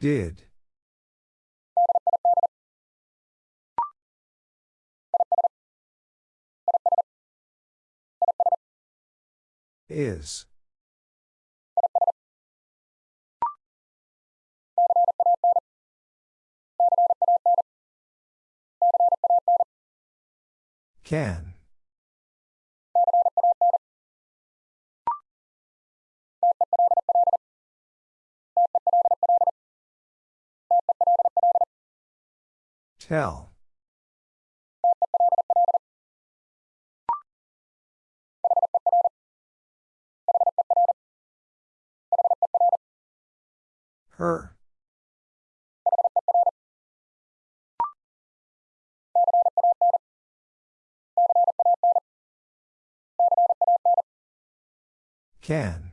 Did. Is. Can. Tell. Her. Can.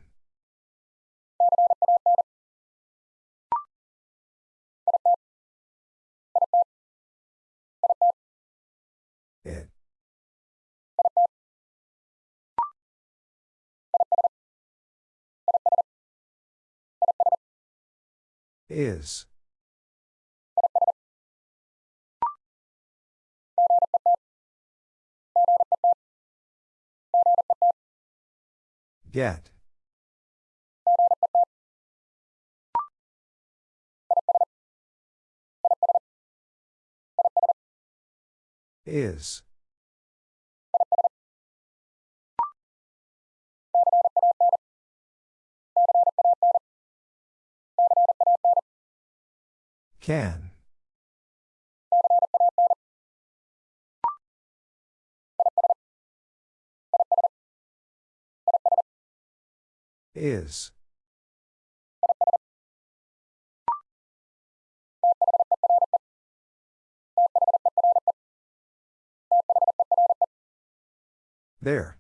Is. Get. Is. Can. Is. There.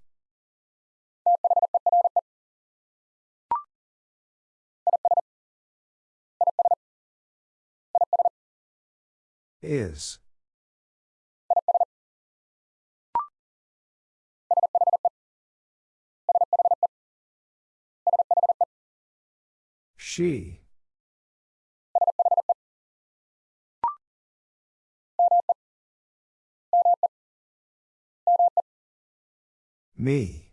Is. She. Me.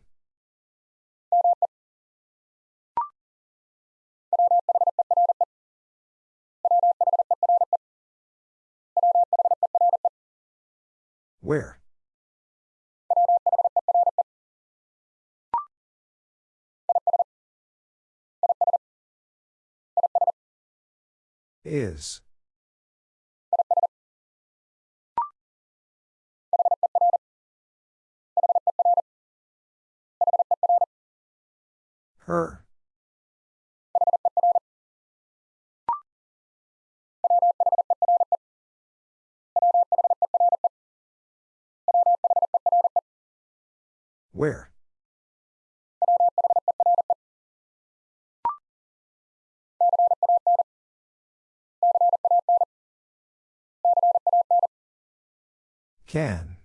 Where? Is. Her. Where? Can.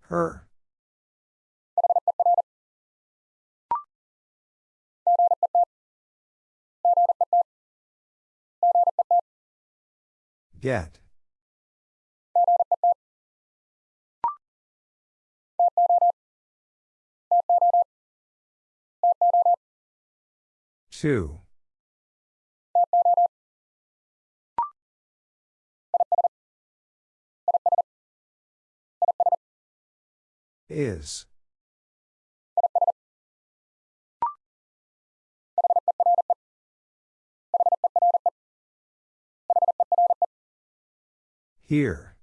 Her. Get. Two. Is. Here.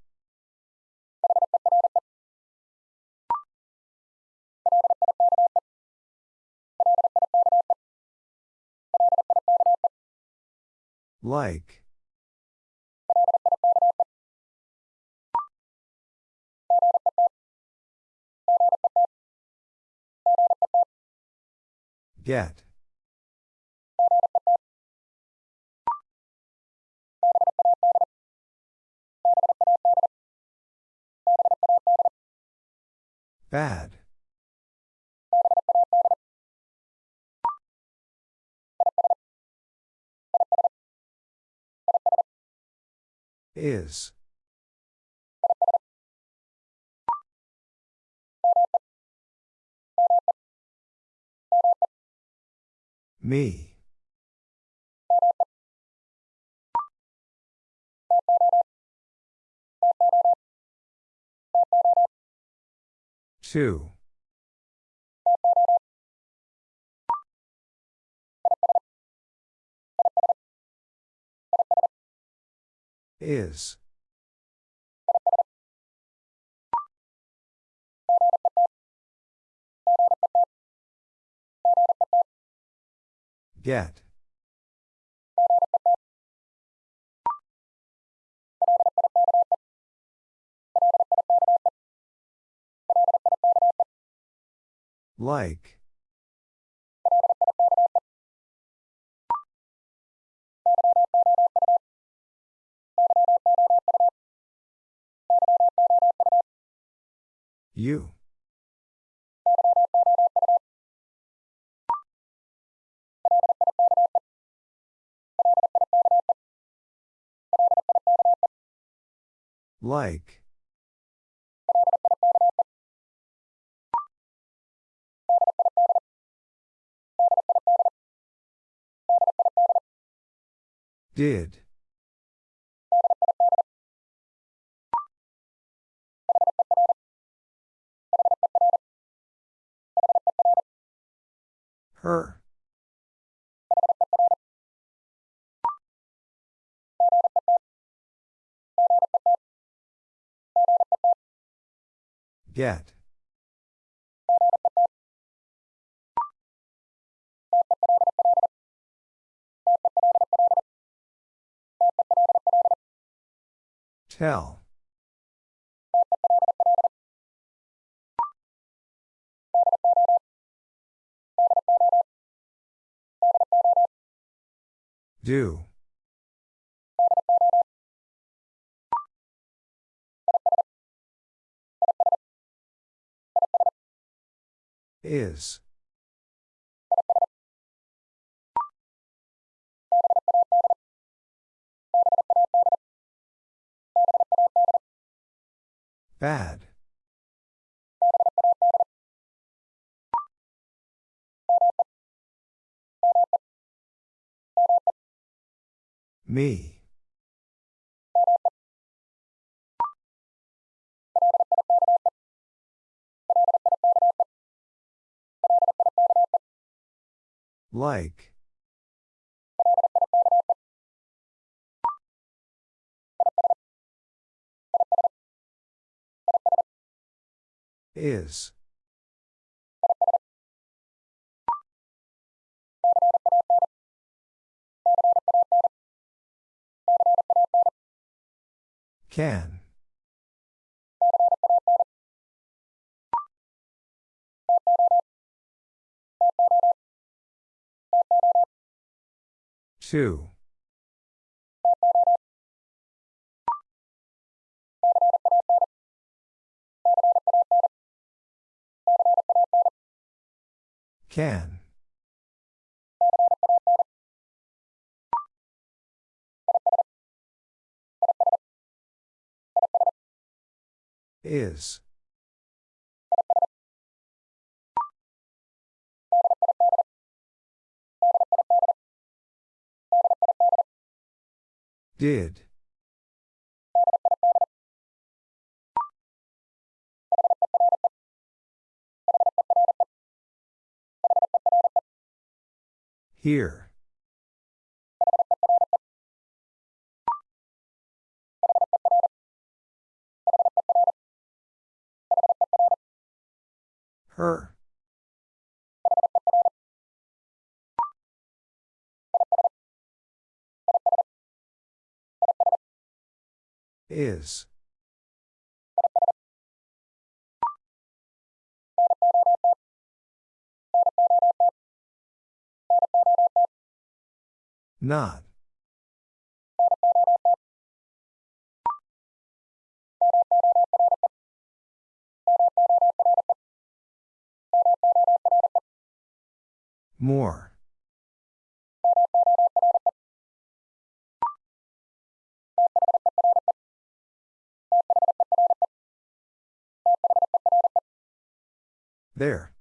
Like. Get. Bad. Is. Me. Two. Is. Get. Like. You. Like. Did. Her. Get. Tell. Do. Is. Bad. Me. Like. Is. Can. Two. Can. Is. Did. Here. Her. Is. Not. More. There.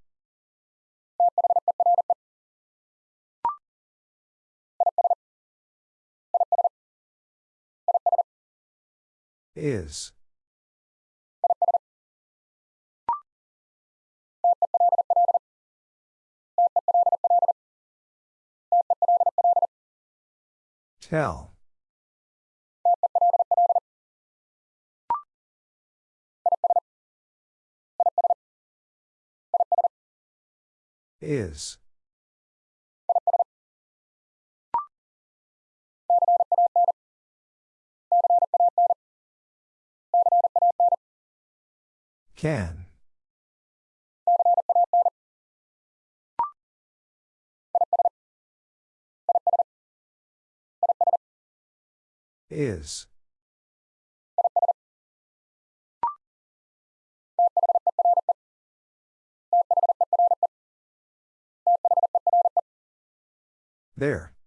Is. Tell. Is. Can. Is. There.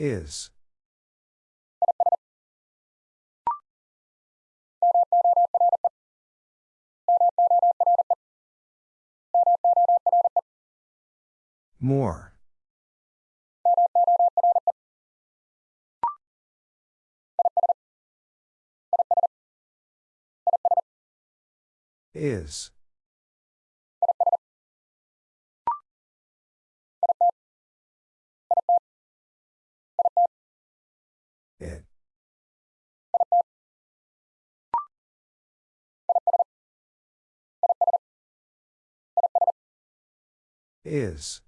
Is. More. Is. Is.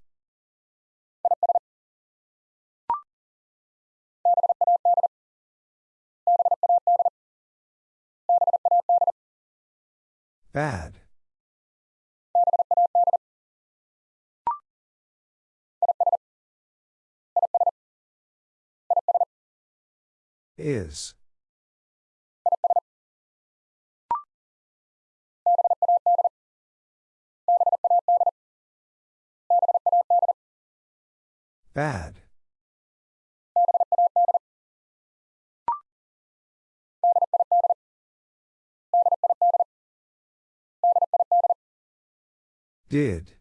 Bad. Is. Bad. Did.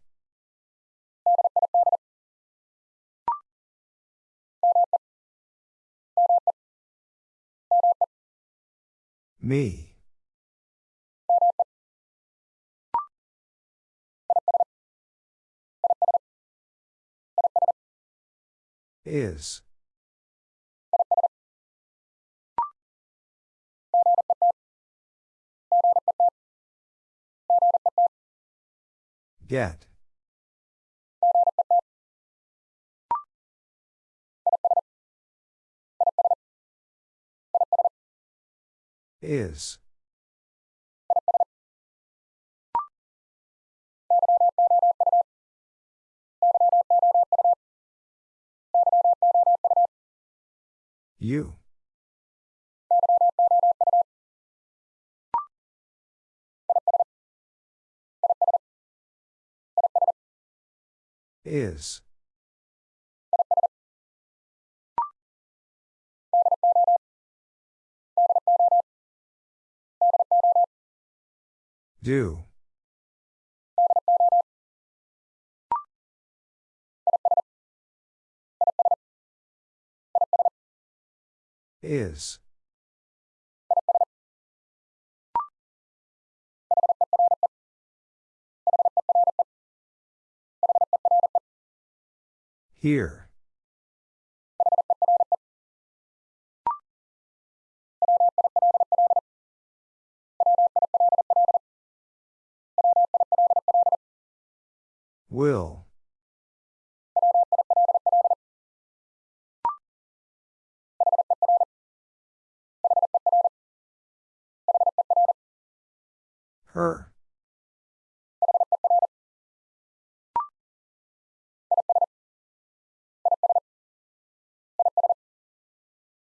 Me. Is. Get. Is. You. Is. Do. Is. Here. Will. Her.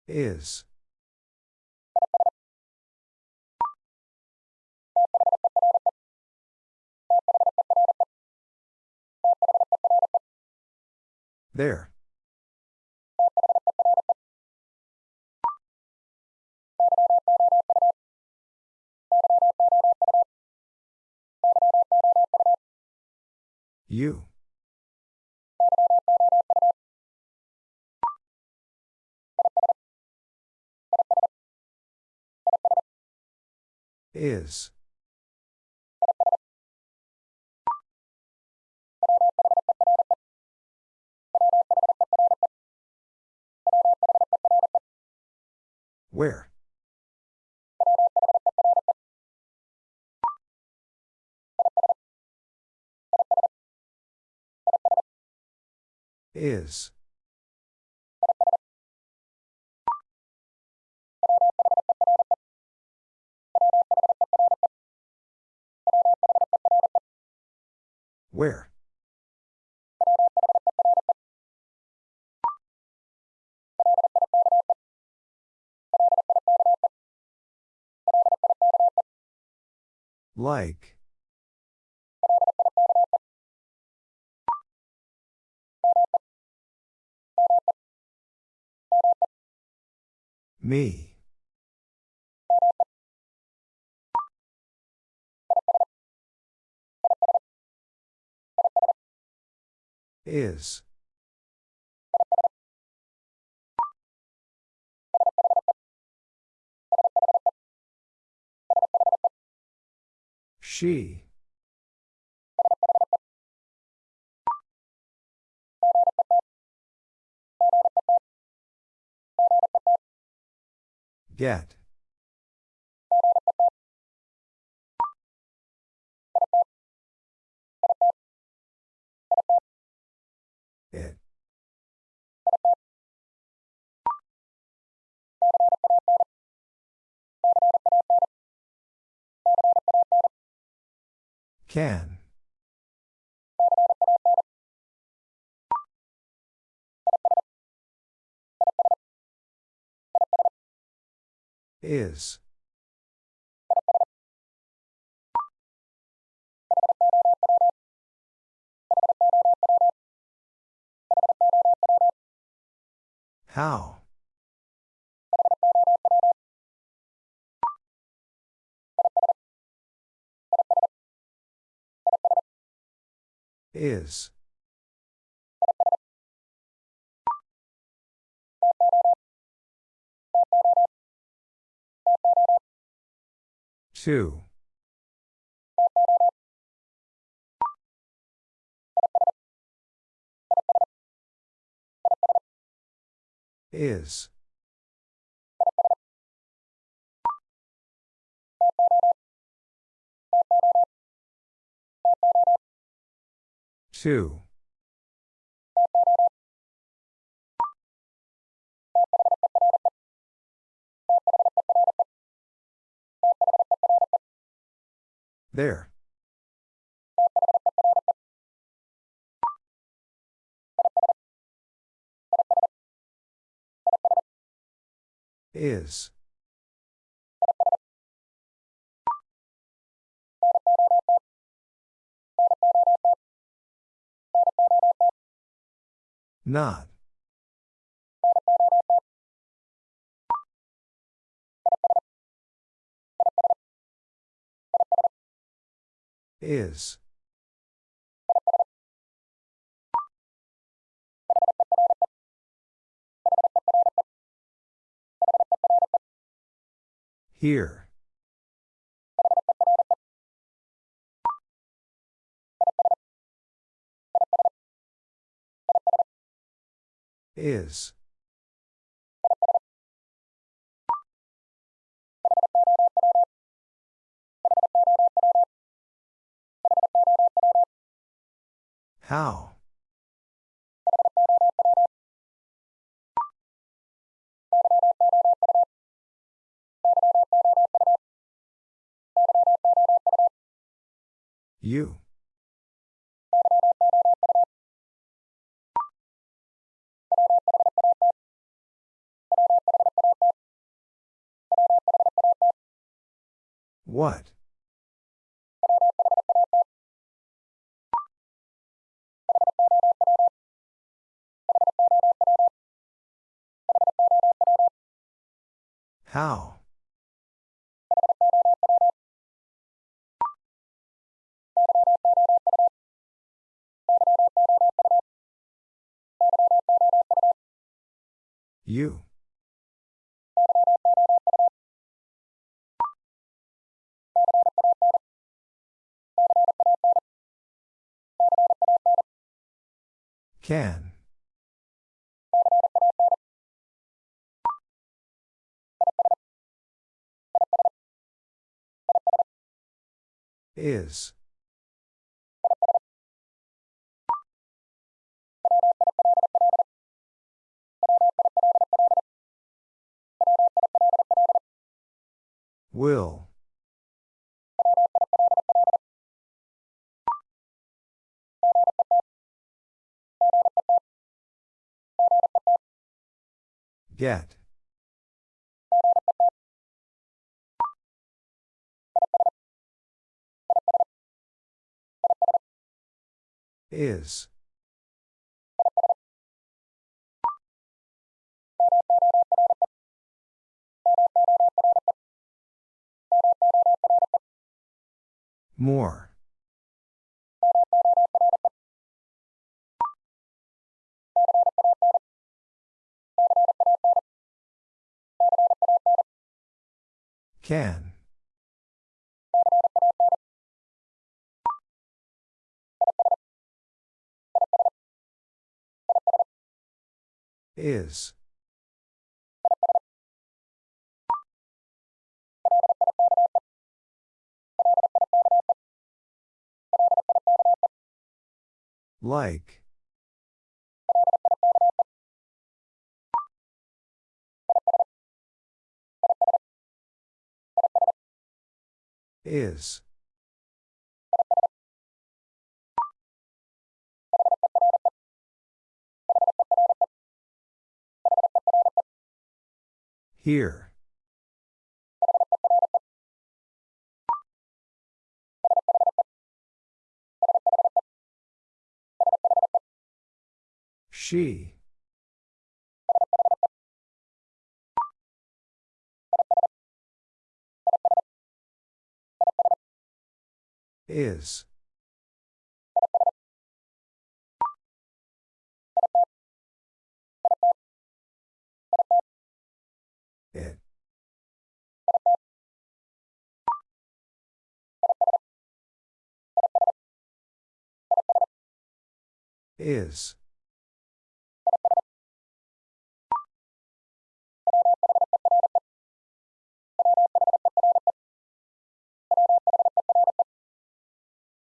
Is. There. You. Is. Where? Is. Where? Like. Me. Is. She. Get. It. Can. Is. How? Is. Two. Is. Two. There. Is. Not. Is. Here. Is. How? You. What? How? You. Can. Is. Will. Get. Is. More. Can. Is. Like. Is. Here. She. Is. Is.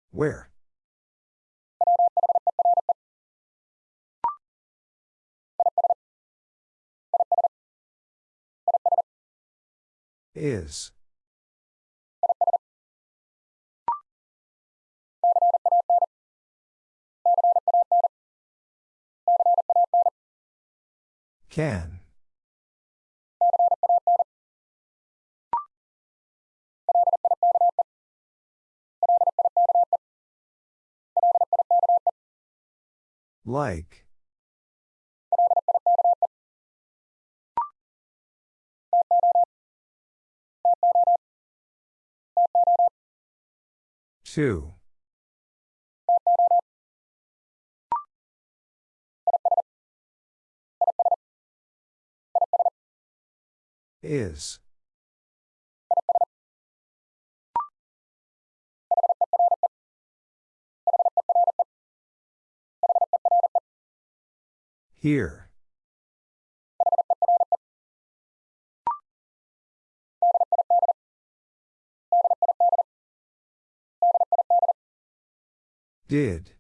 Where? Is. Can. Like. Two. Is. Here. Did.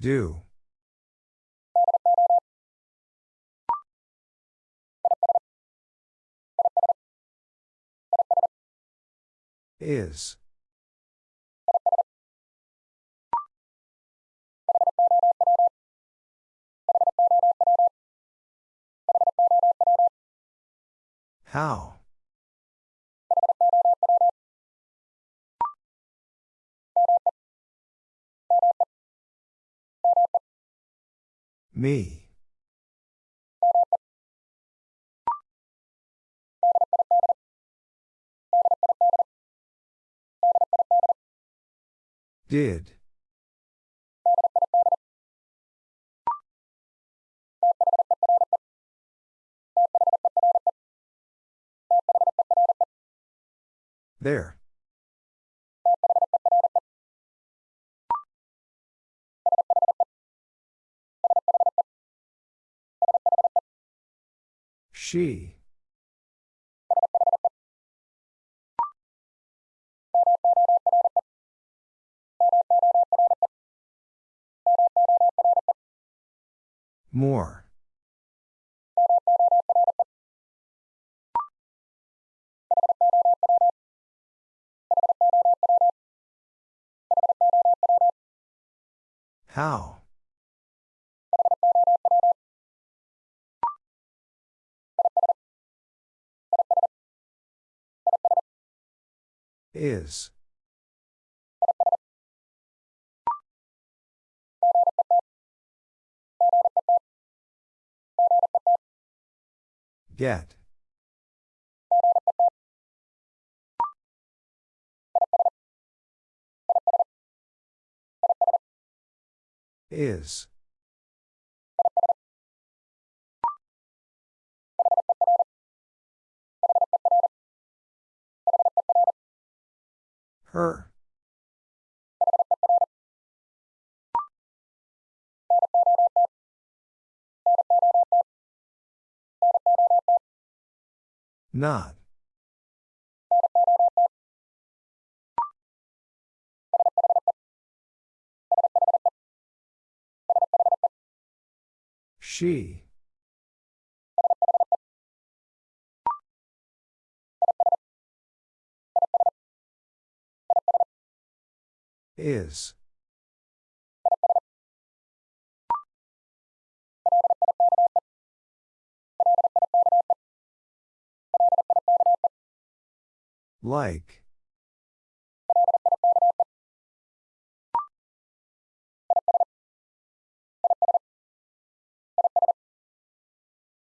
Do. Is. How? Me. Did. There. She. More. How? Is. Get. Is. Her. Not. She. Is. Like.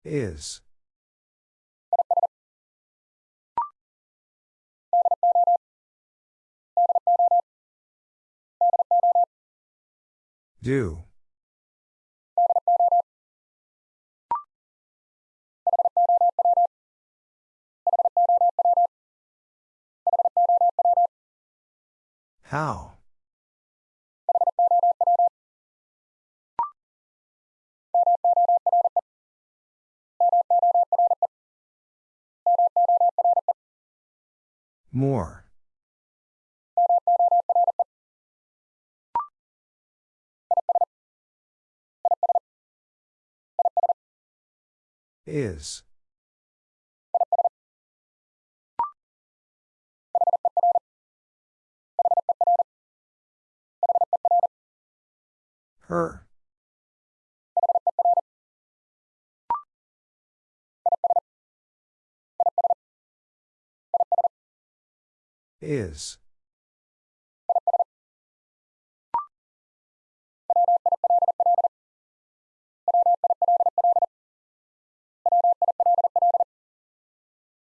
Is. Do. How? More. Is. Her. Is.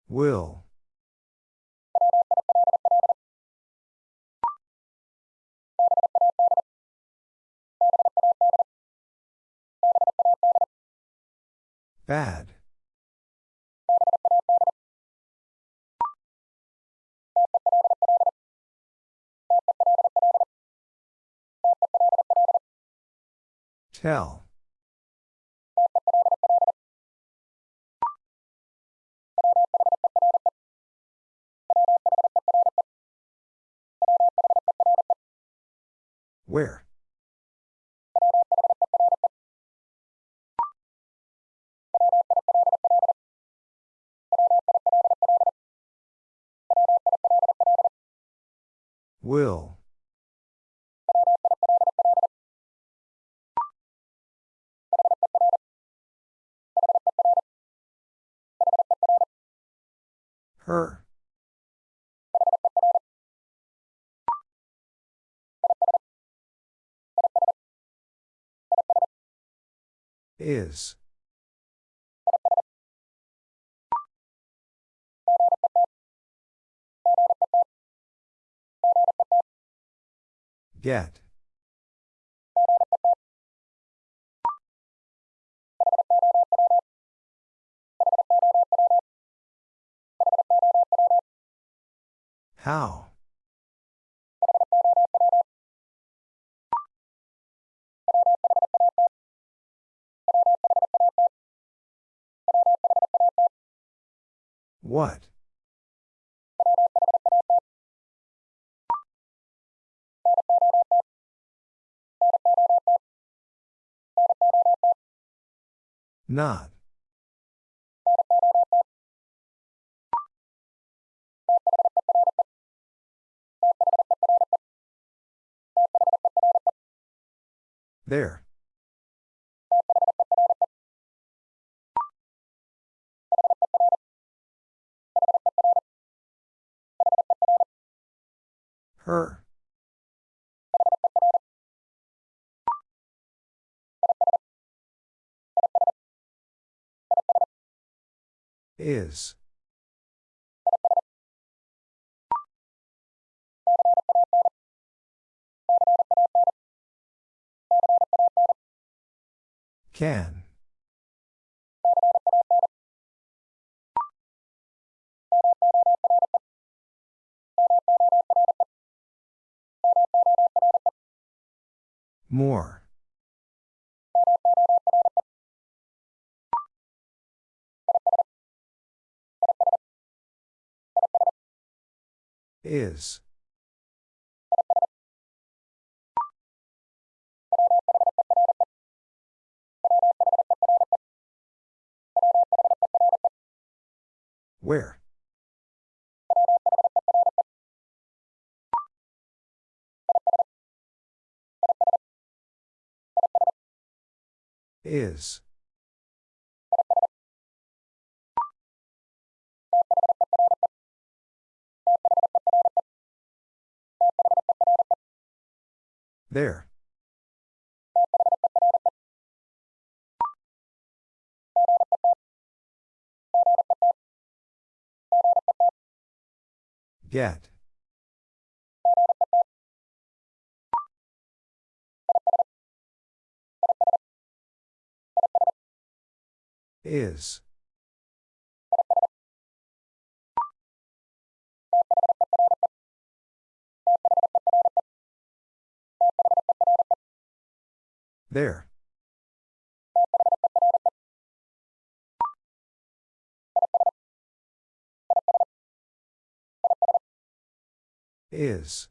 Will. Bad. Tell. Where? Will. Her. Is. Get. How? What? Not. There. Her. Is. Can. More. Is. Where? Is. There. Get. Is. There. Is.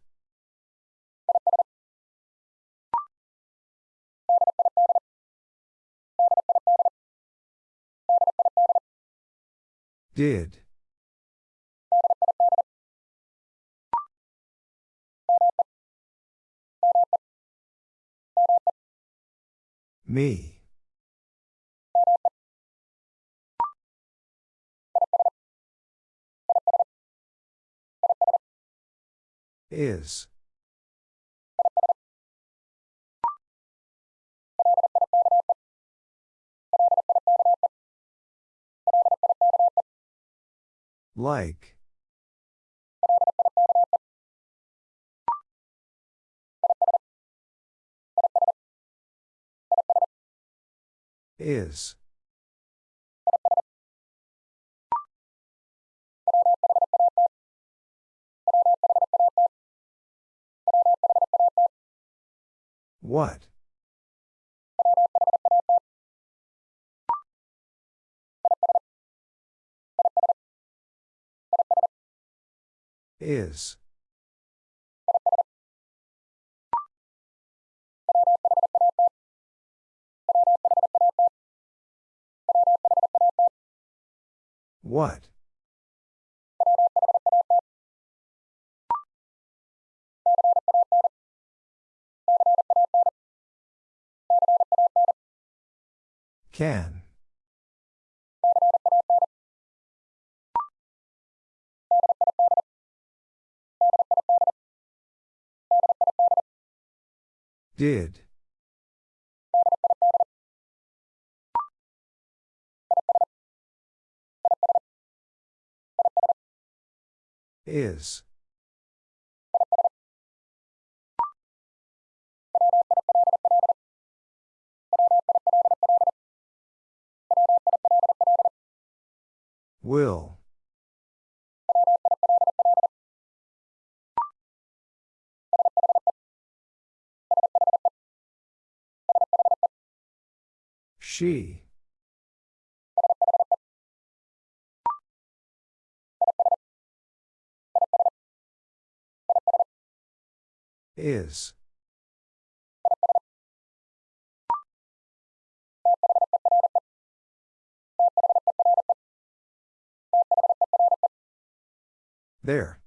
Did. Me. Is. Like. Is. What? Is. What? Can. Did. Is. Will. She. Is. There.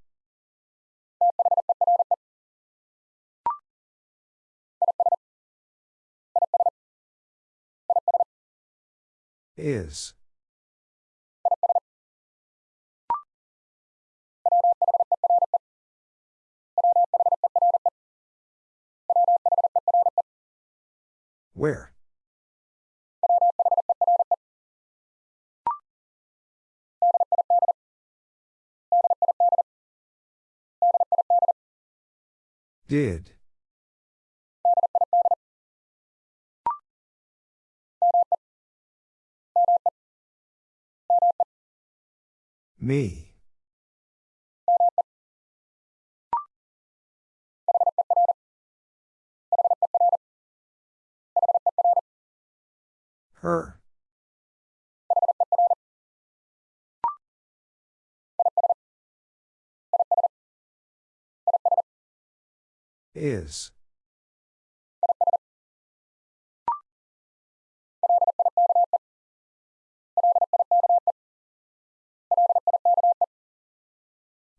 Is. Where? Did. Me. Her. Is.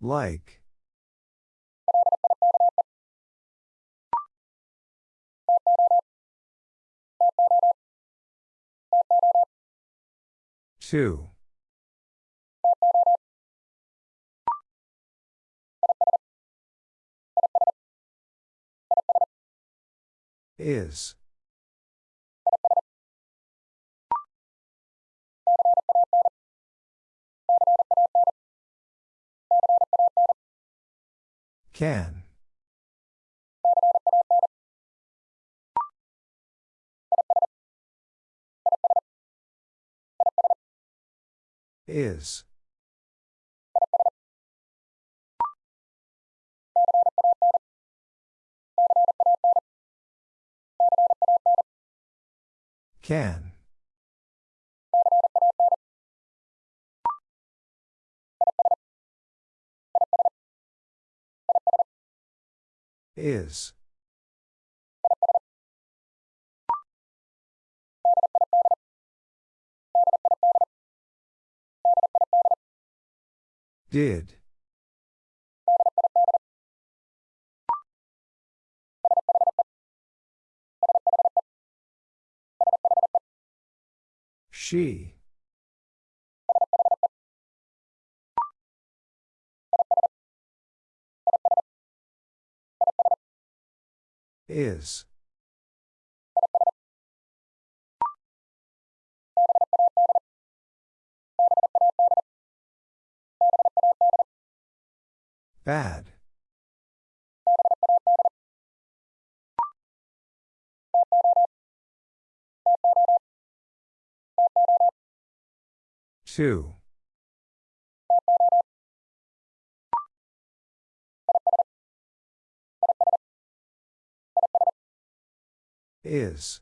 Like. Two. Is. Can. Is. Can. Is. Did. She. Is. Bad. Two. Is.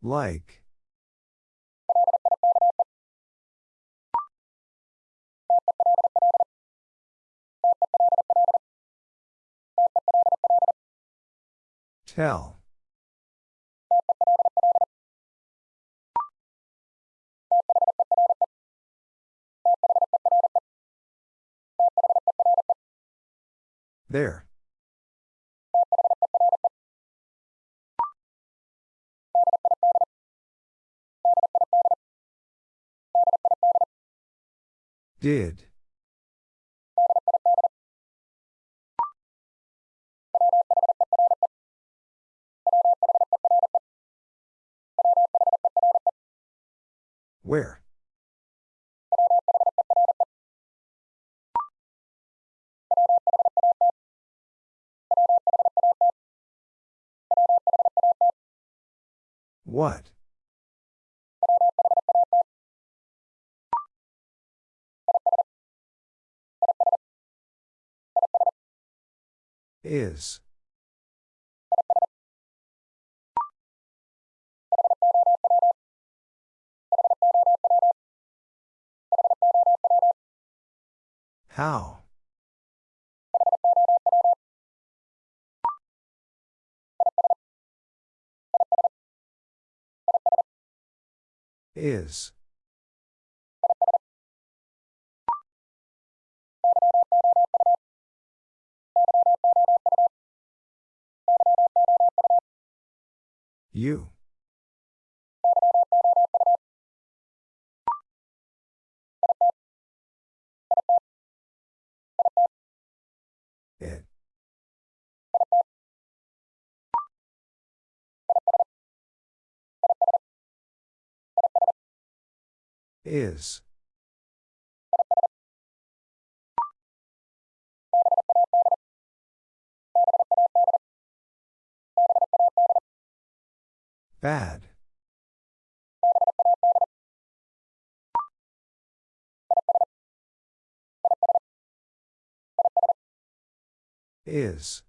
Like. Tell. There. Did. Where? What? Is. How? Is. You. Is. Bad. Is.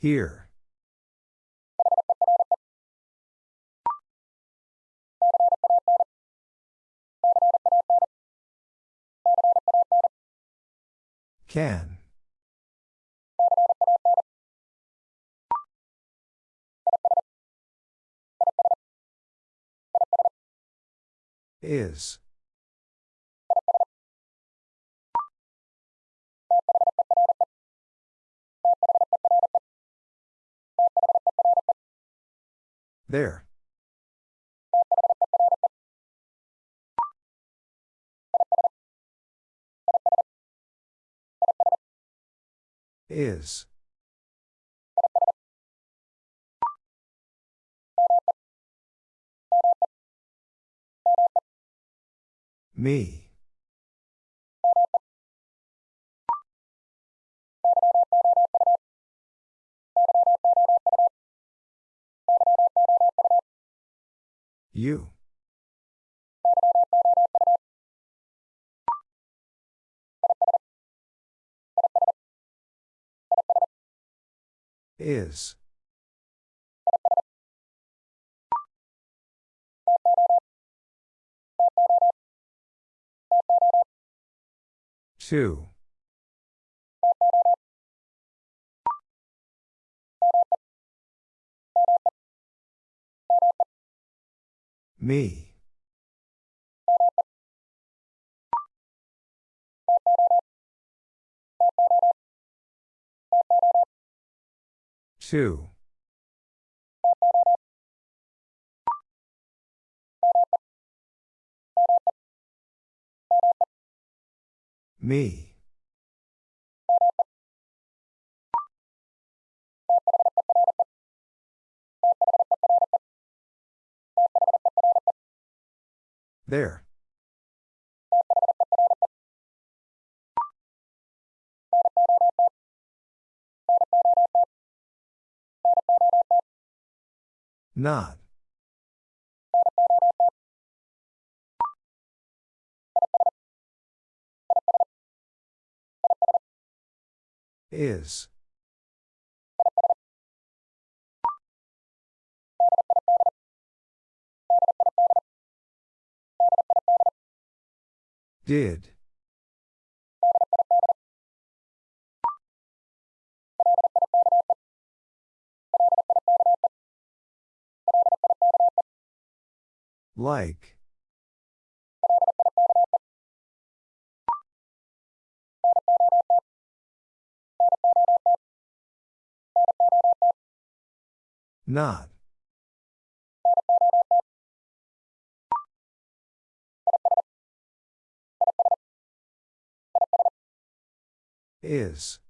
Here. Can. Is. There. Is. Me. You. Is. Two. Me. Two. Me. There. Not. Is. Did. Like. Not. Is.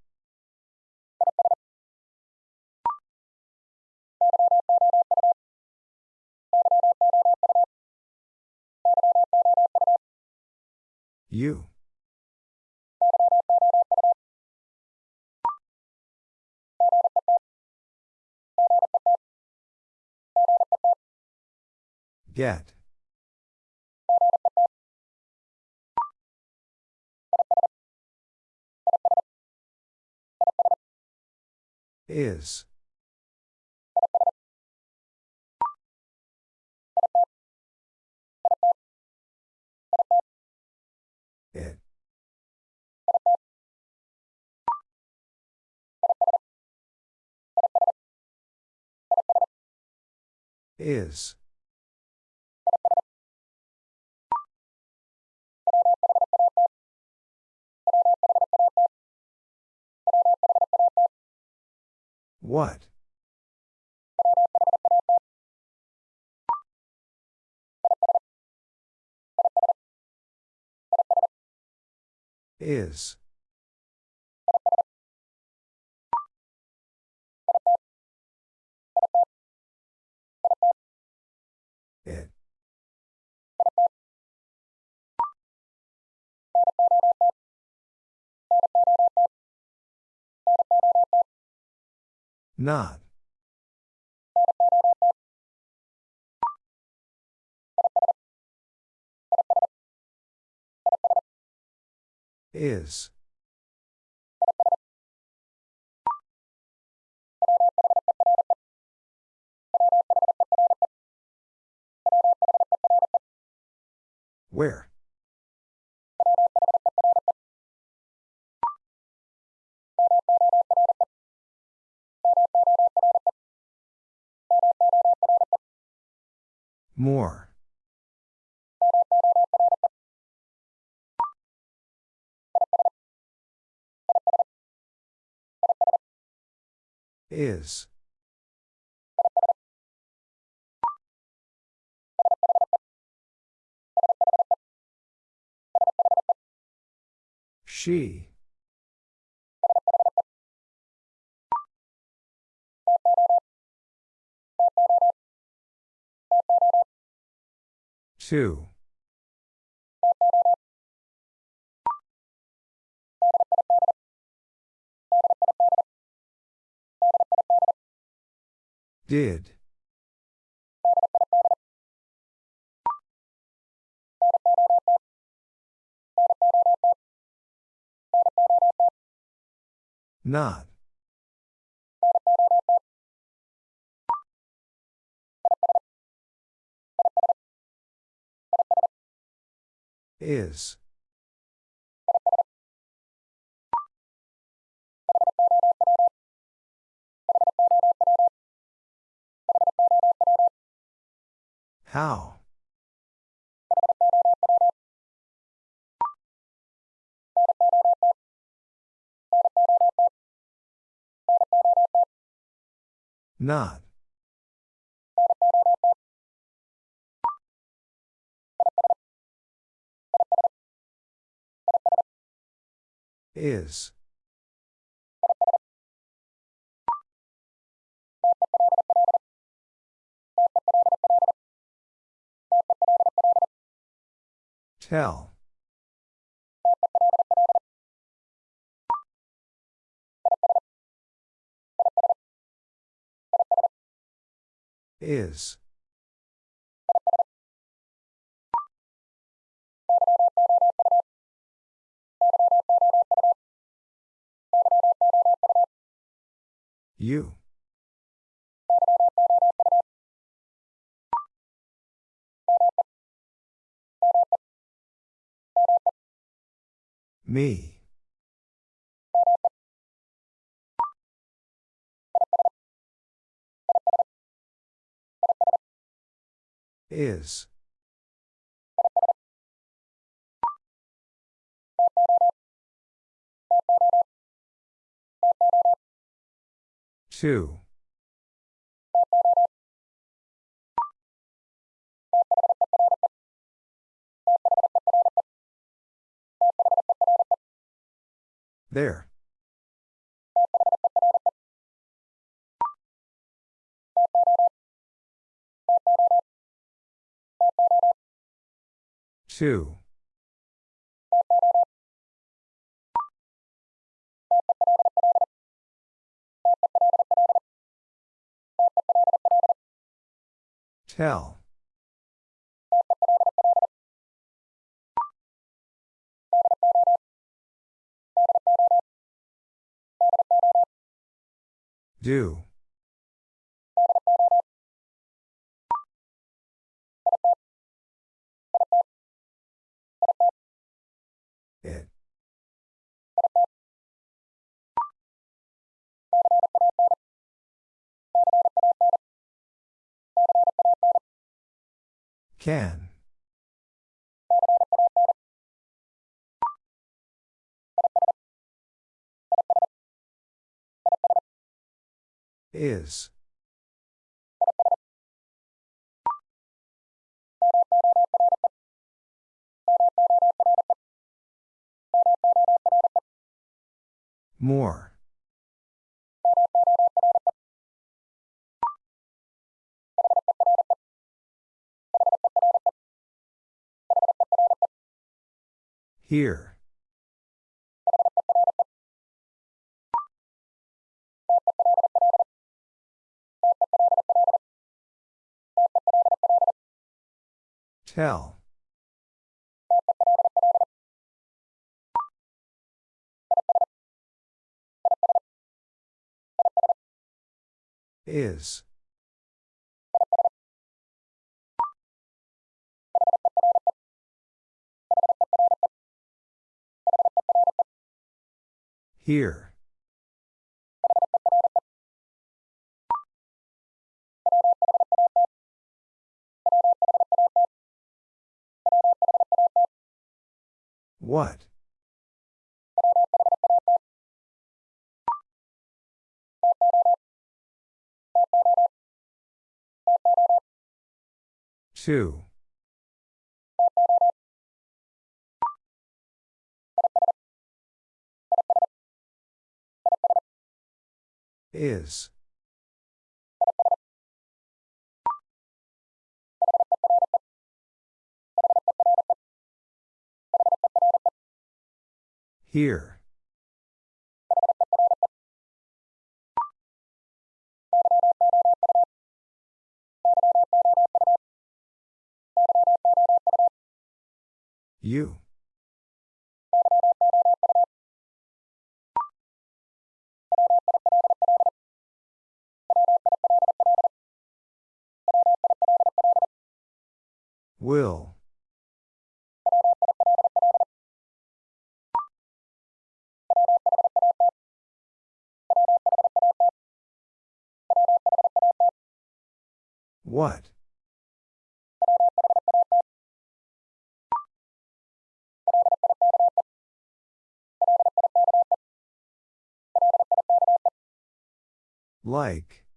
You. Get. Is. It. Is. What? Is. It. Not. Is. Where? More. Is. She. Two. Did. Not. Is. How? Not. Is. Tell. Is. You. Me. Is. Two. There. Two. Tell. Do. Can. Is. More. Here. Tell. Is. Here. What? Two. Is. Here. You. Will. What? Like.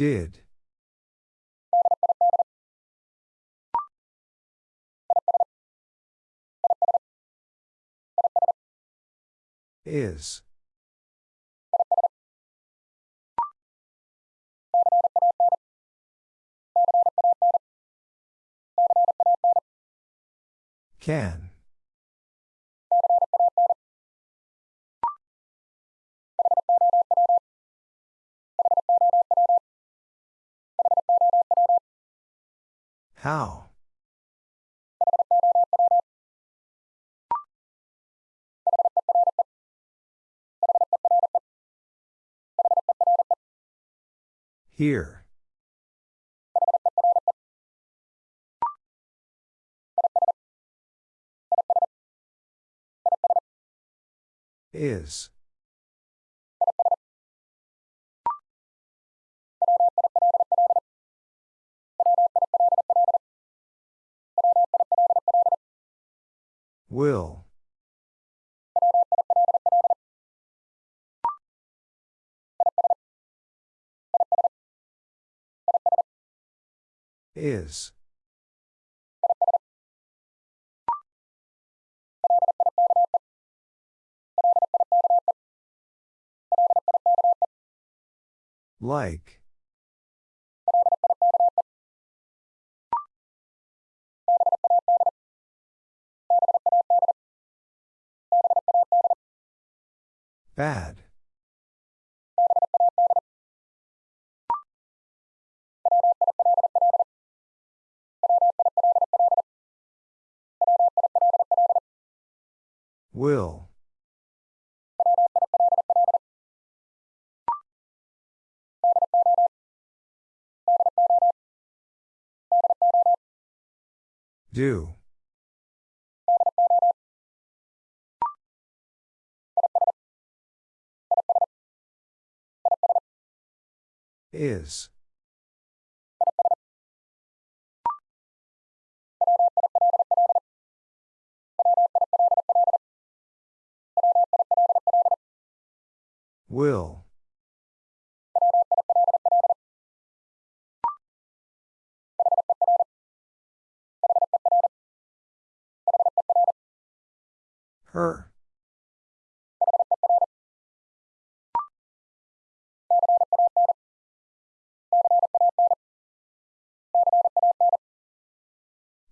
Did. Is. Can. How? Here. Is. Will. Is. Like. Bad. Will. Do. Is. Will. Her.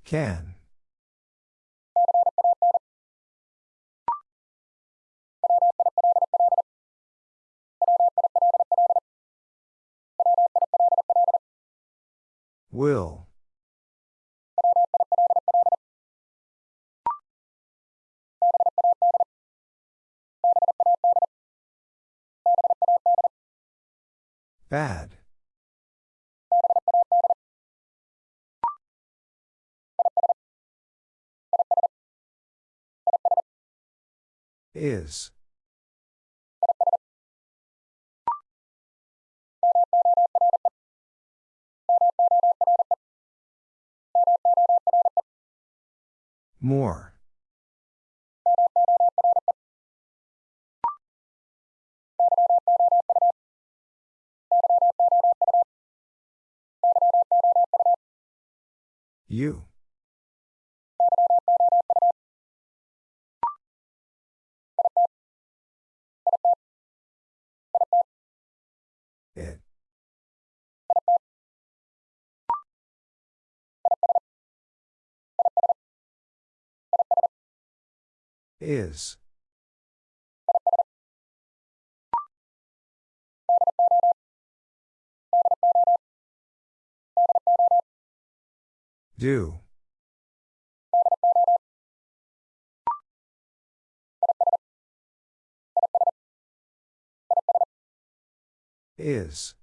Can. Will. Bad. Is. More. You. Is. Do. Is.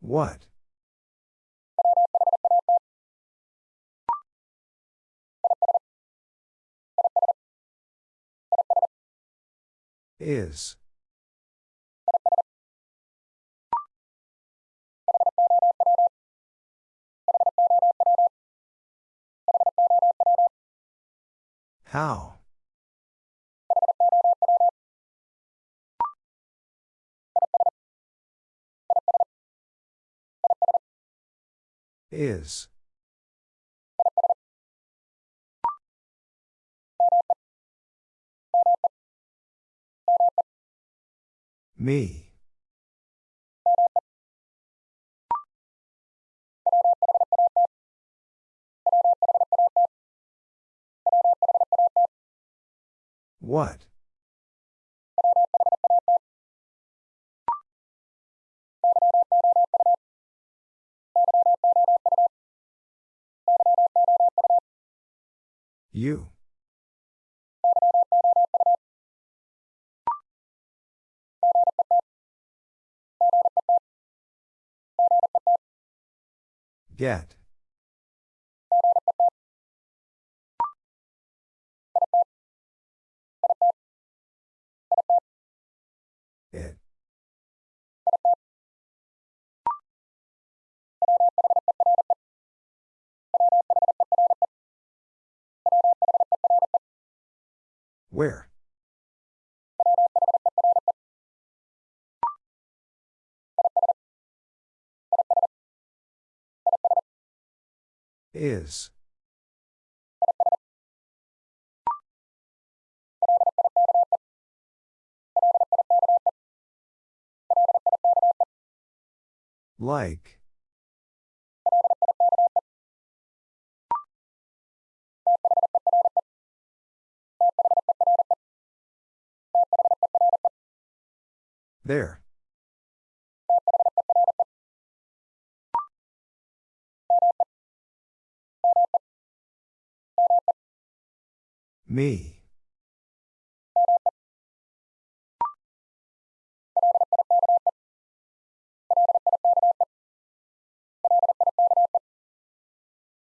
What? Is. How? Is. Me. What? You. Get. Where? Is. Like. There. Me.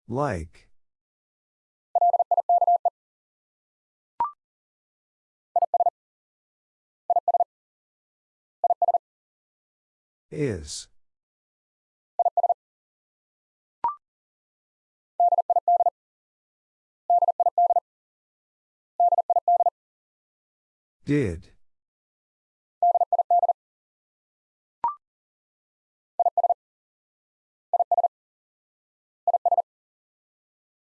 Like. Is. Did.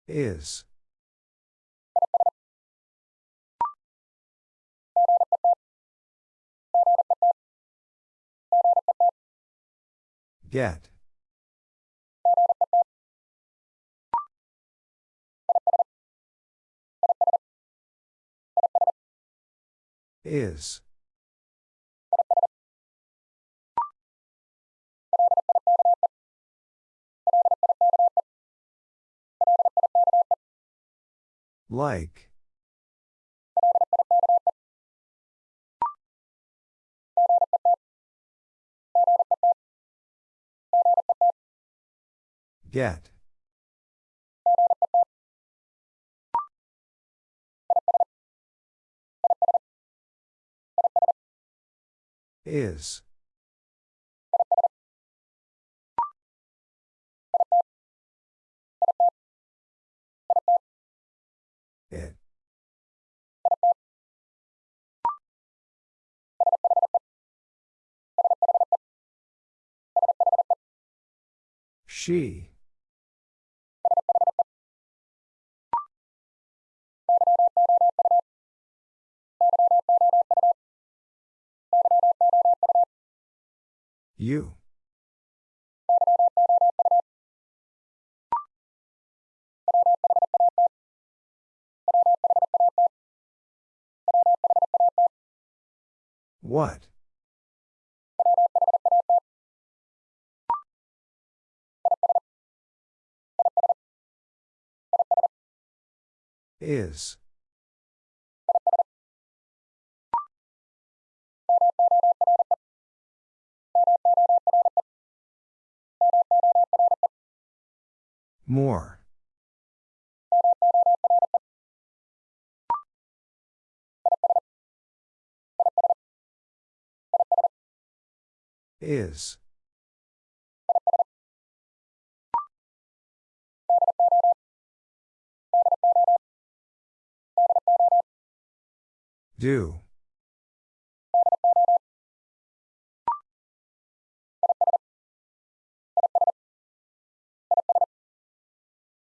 Is. Get. Is. Like. Get. Is. She. You. What? Is. More. Is. Do.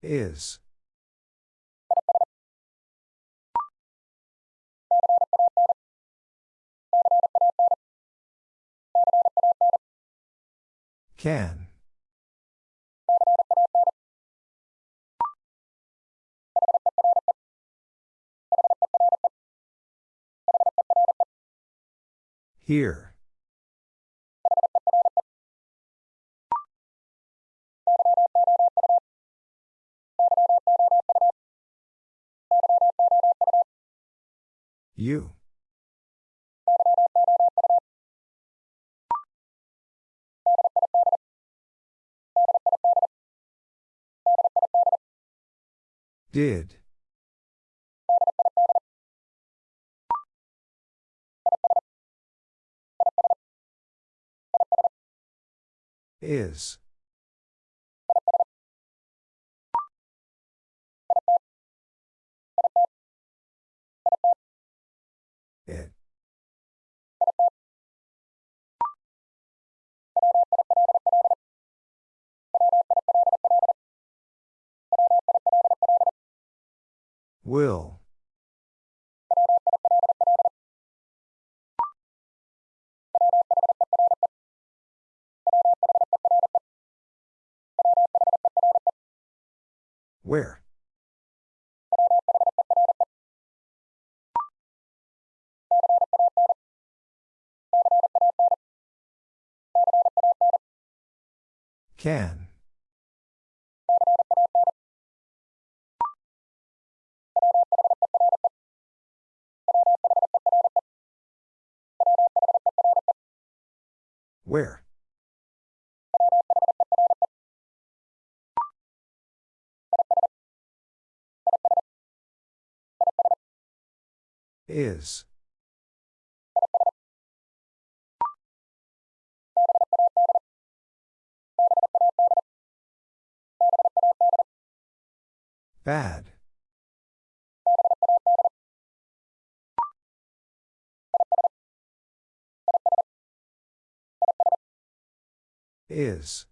Is. Can. Here. You. Did. Is. It. Will. Where? Can. Where? Is. Bad. Is.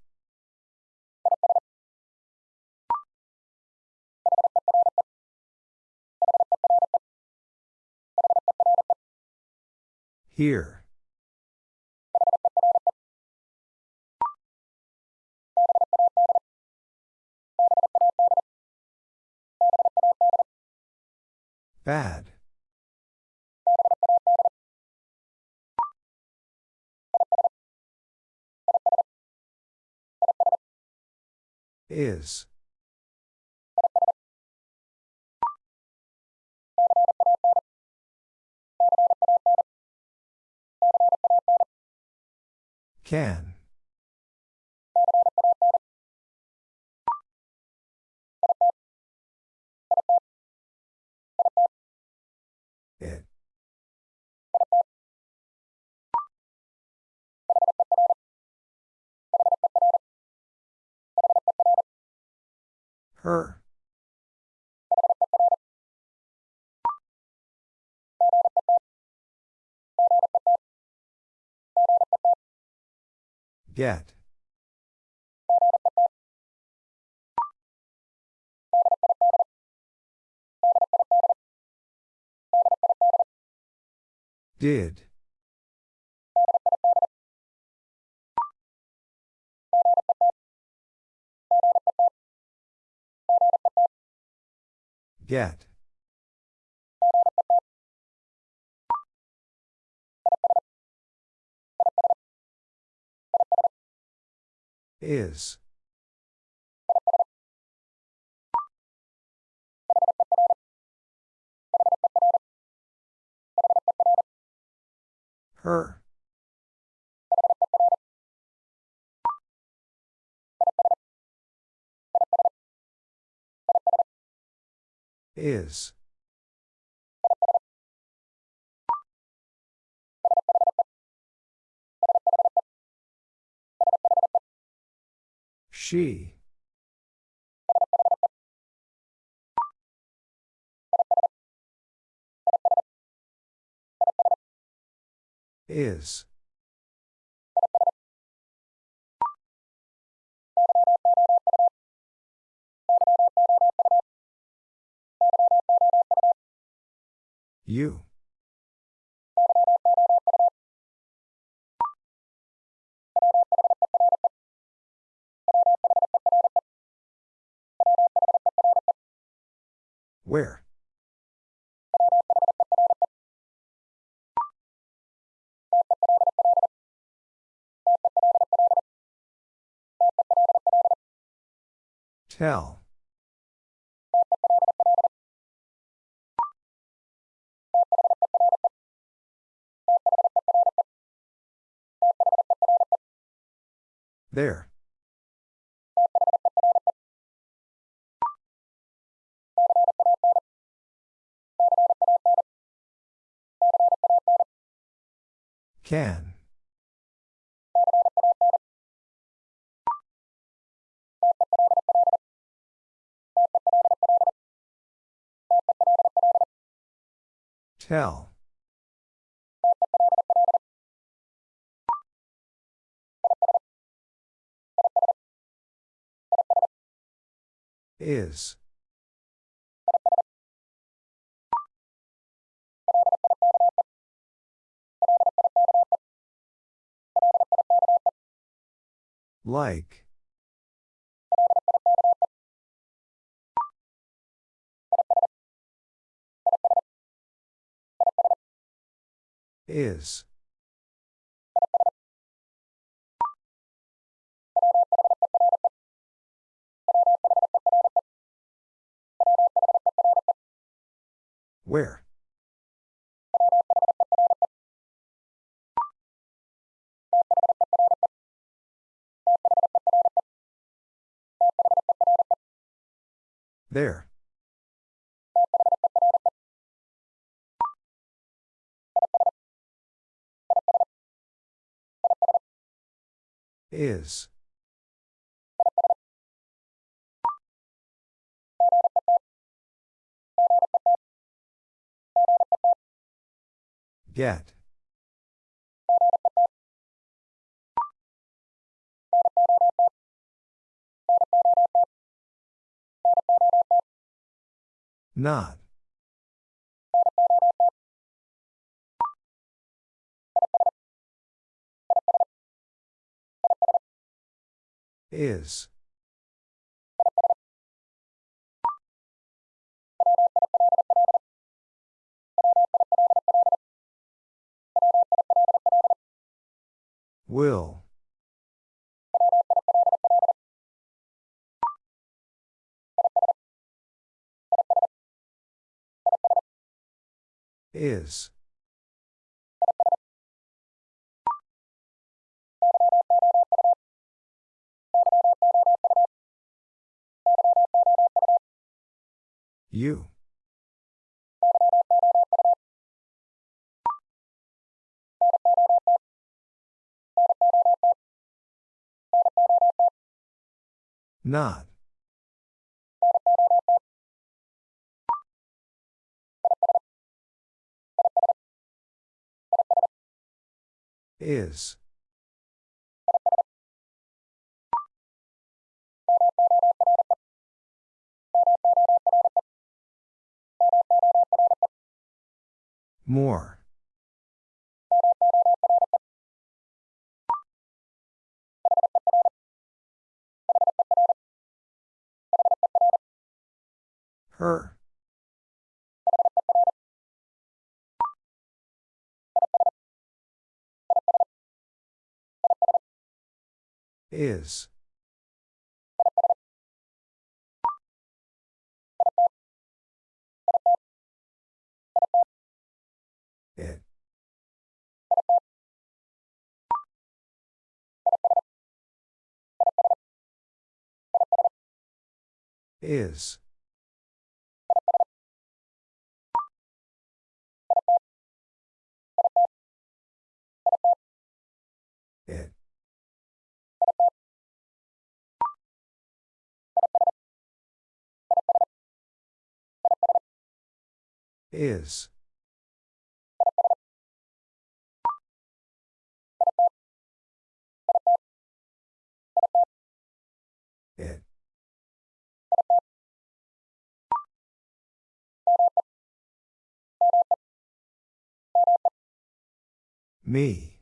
Here. Bad. Is. Can. It. Her. Get. Did. Get. Is. Her. Is. She. Is. You. Where? Tell. There. Can. Tell. Is. Like. Is. Where? There. Is. Get. Not. Is. Will. Is. You. Not. Is. More. Her. Is. It. Is. Is. It. Me.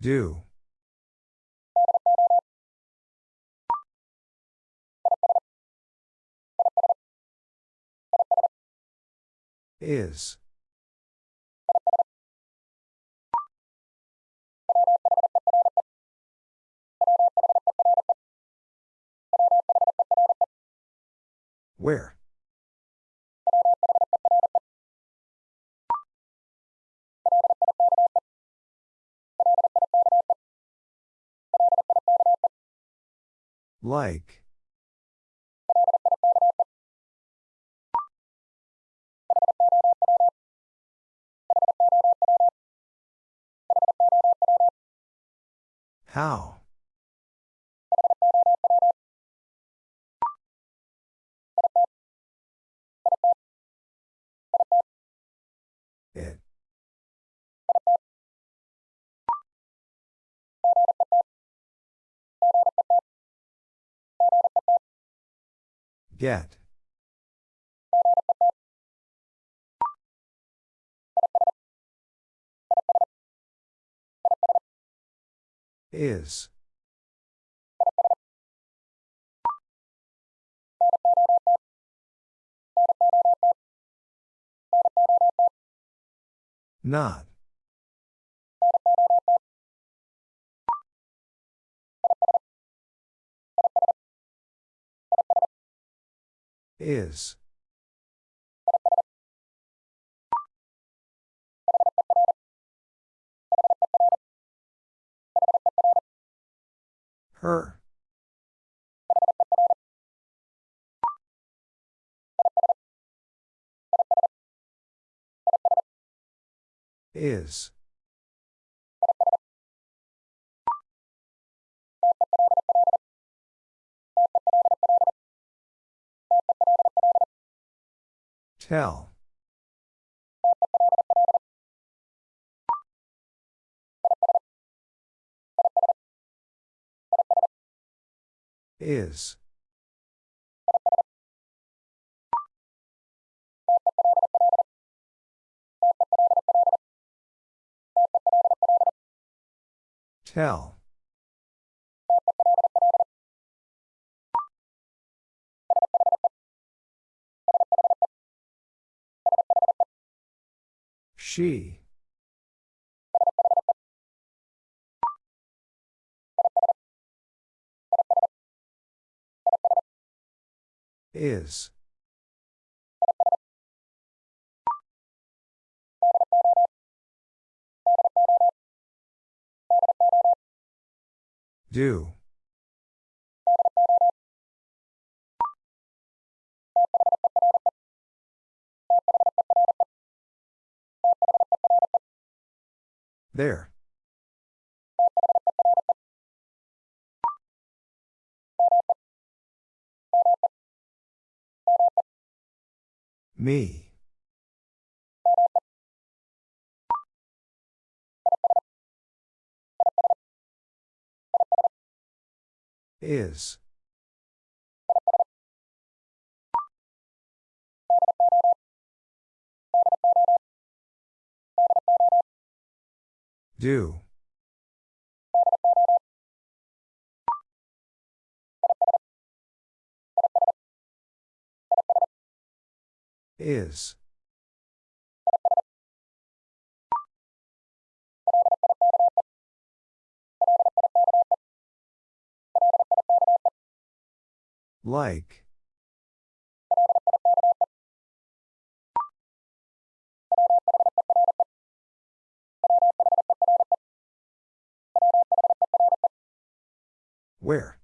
Do. Is. Where? Like. How? It. Get. Is. Not. Is. Her. Is. Tell. Is. Tell. She. Is. Do. There. Me. Is. Do. Is. Like. Where?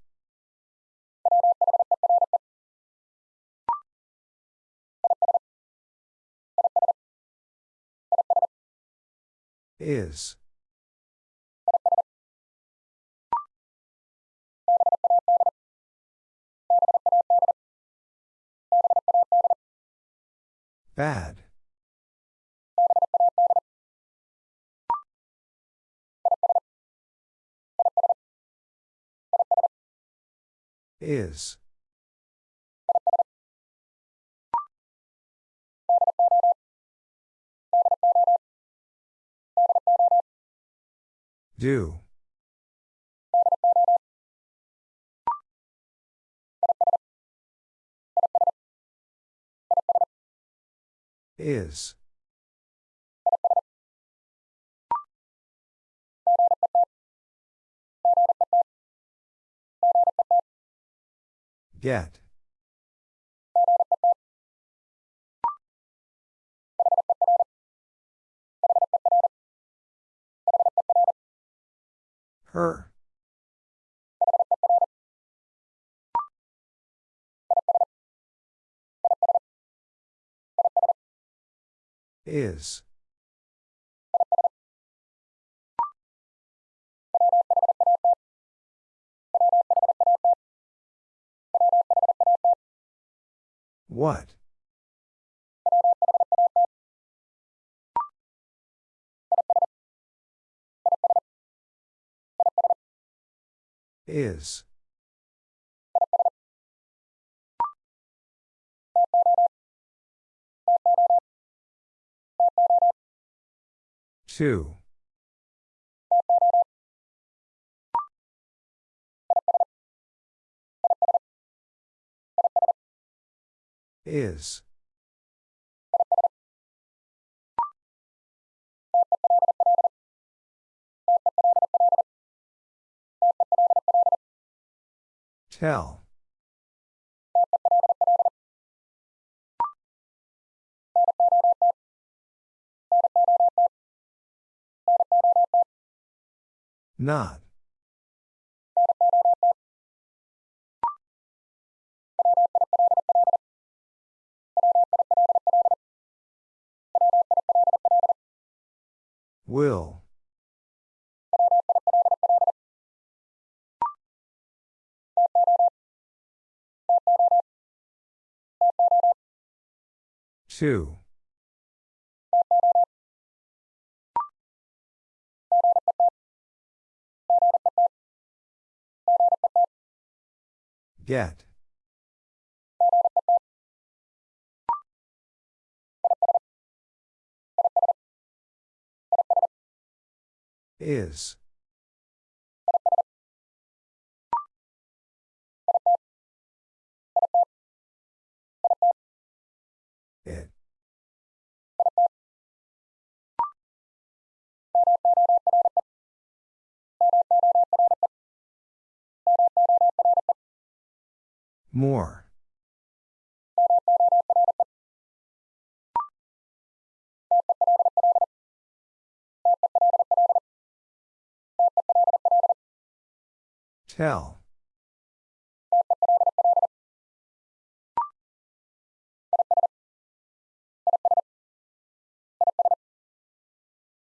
Is. Bad. Is. Do. Is. Get. Her. Is. What? Is. Two. Is. Tell. Not. Will. Two. Get. Is. More. Tell.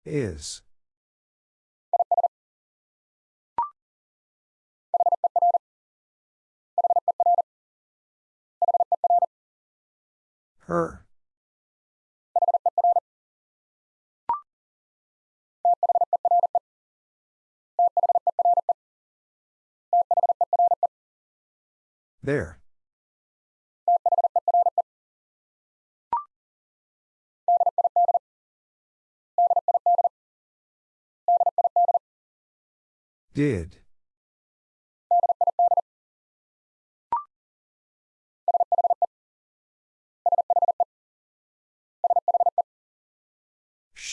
Is. Her. There. Did.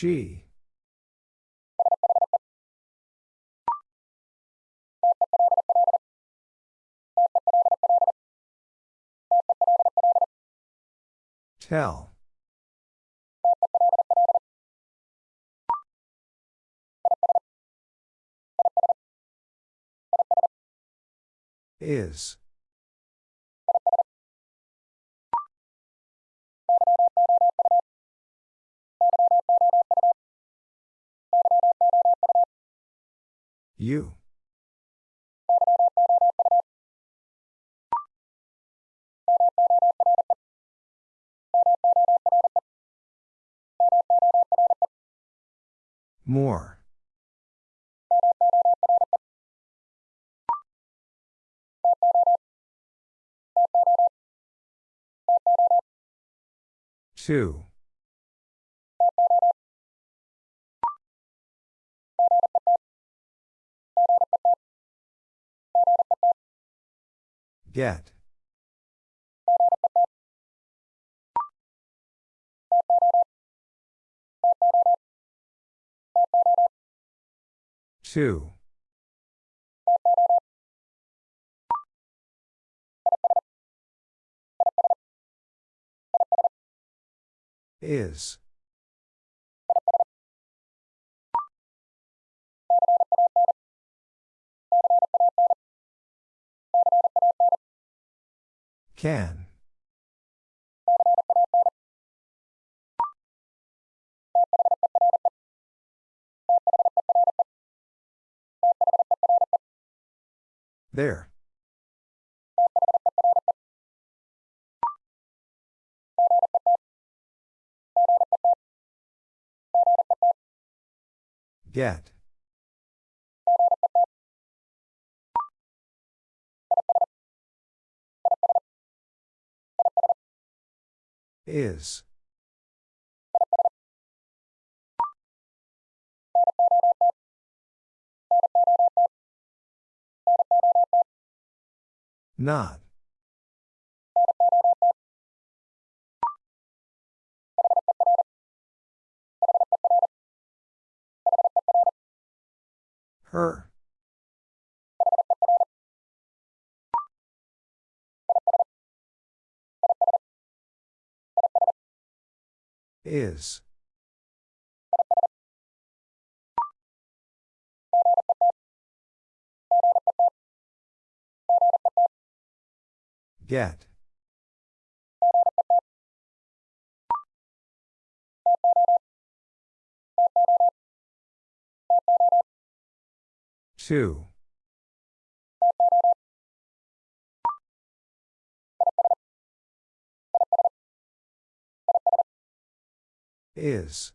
She. Tell. Is. You. More. Two. Get. Two. Is. Can. There. Get. Is. Not. Her. Is. Get. Two. Is.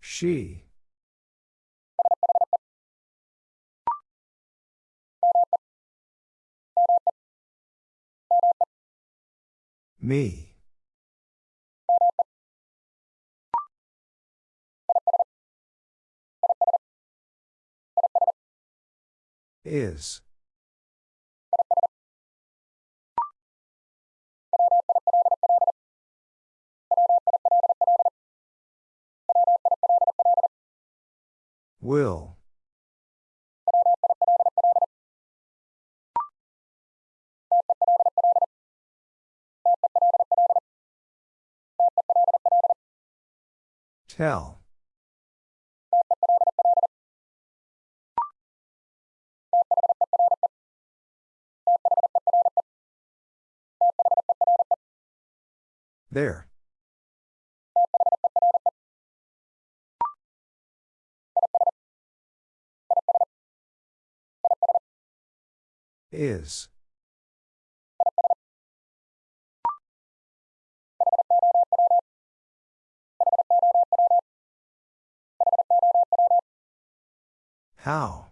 She. Me. Is. Will. Tell. There. Is. How?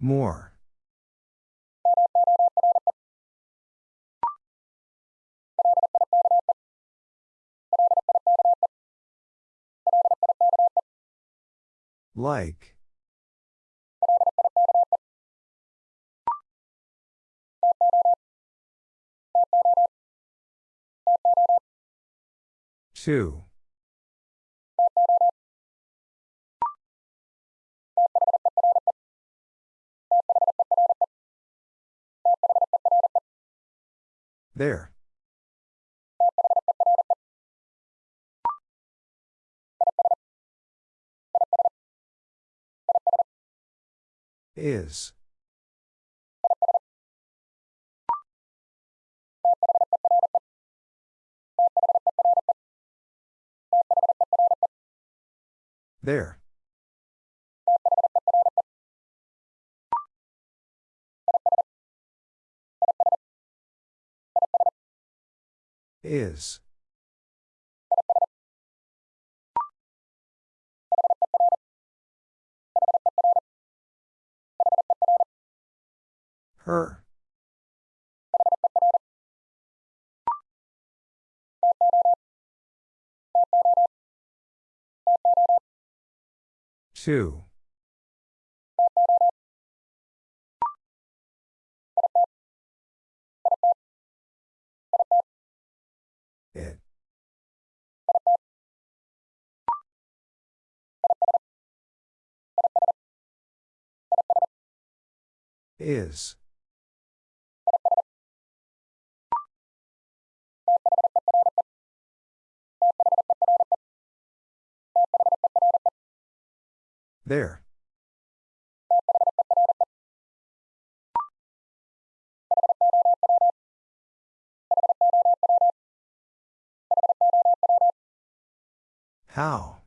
More. Like. Two. There. Is. There. Is. Her. Two. Is. There. How?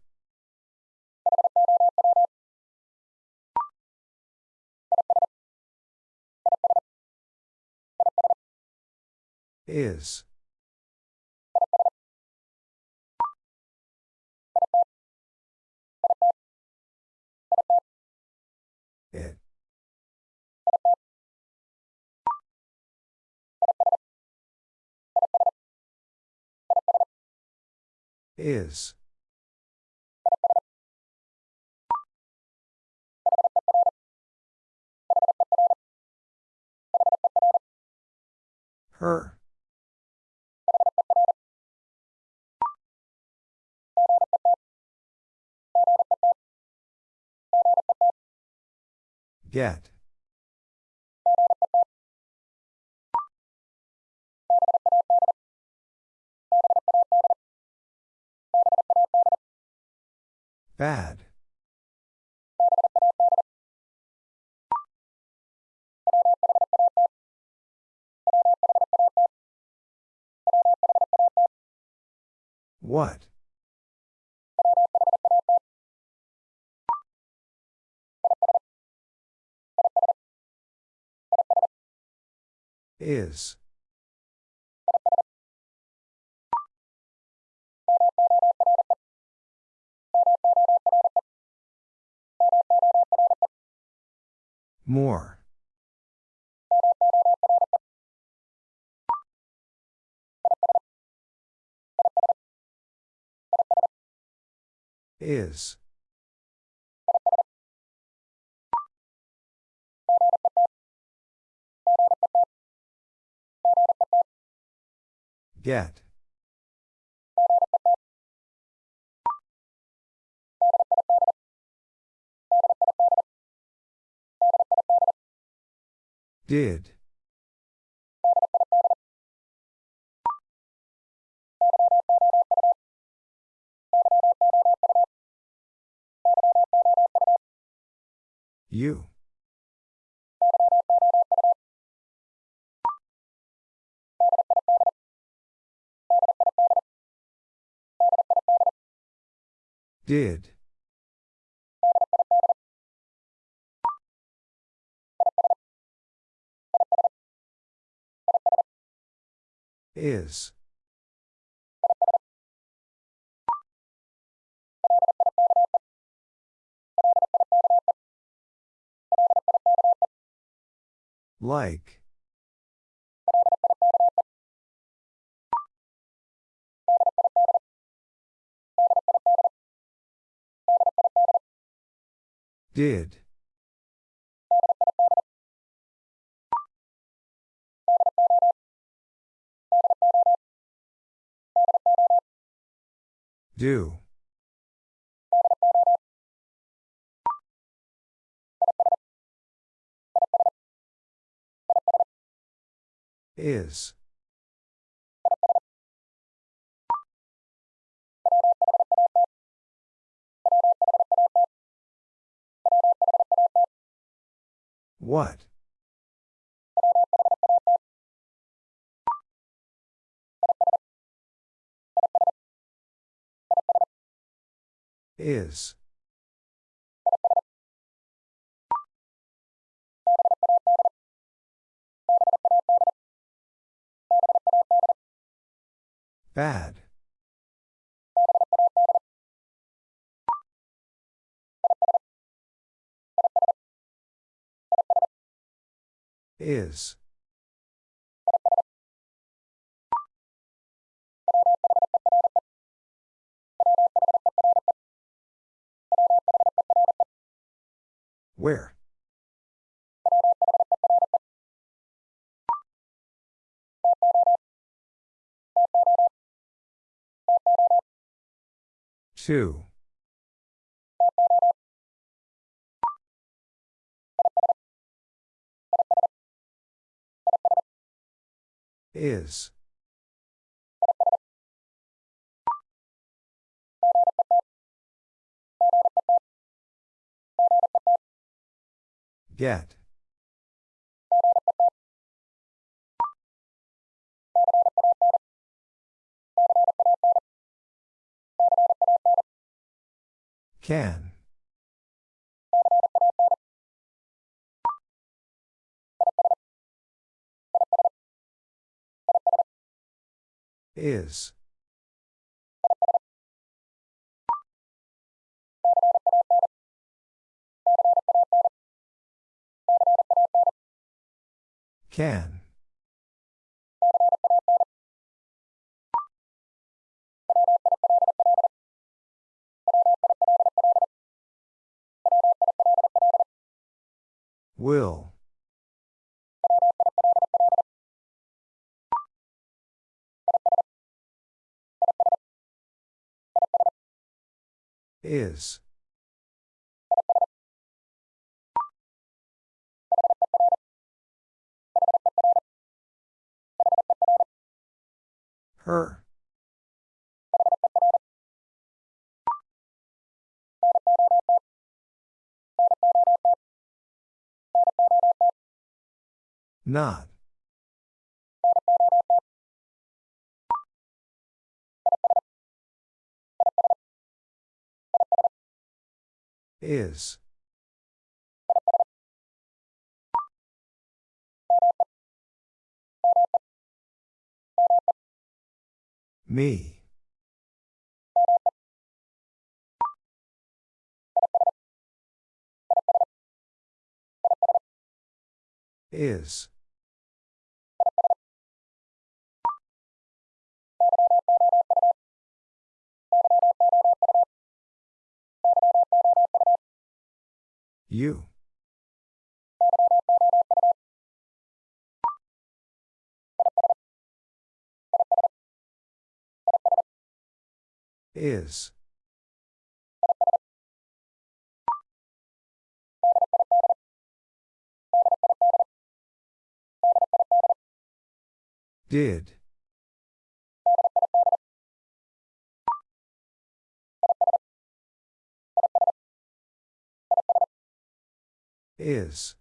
Is. It. Is. Her. Get. Bad. What? Is. More. Is. Get. Did. You. Did. Is. Like. Did. Do. Is. What? Is. Bad. Is. Where? Two. Is. Get. Can. Is. Can. Will. Is. Her. Not. Is. Me. Is. You. Is. Did. Is.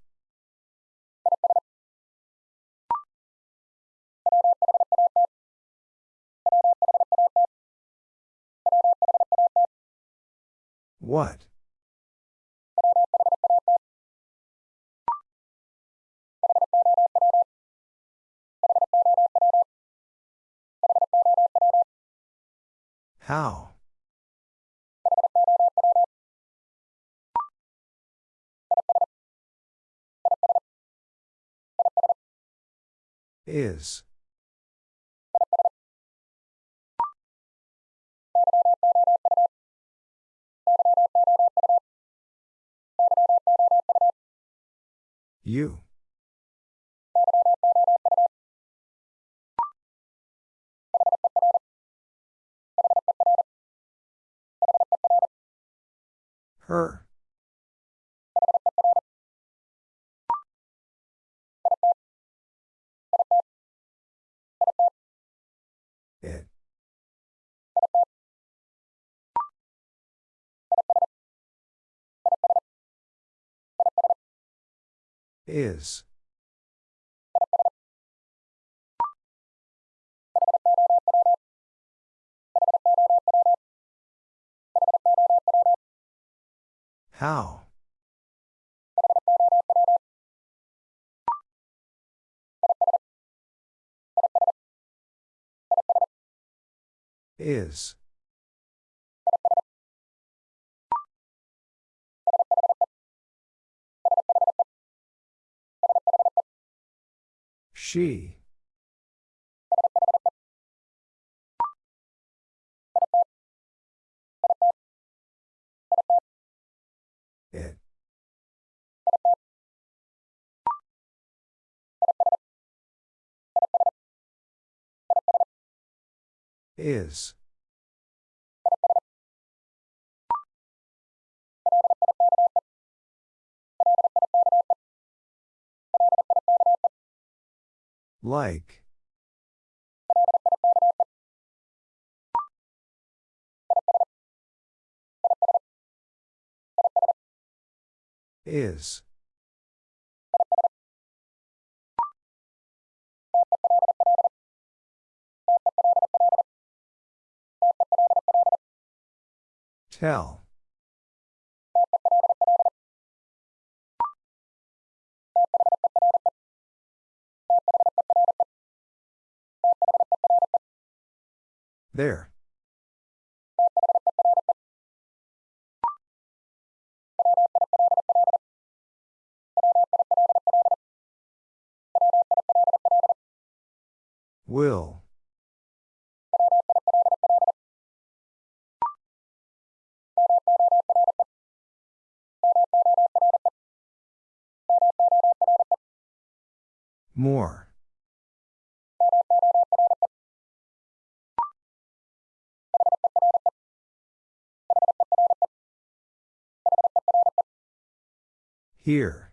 What? How? Is. You. Her. Is. How? Is. She. It. Is. Like. Is. Tell. There. Will. More. Here.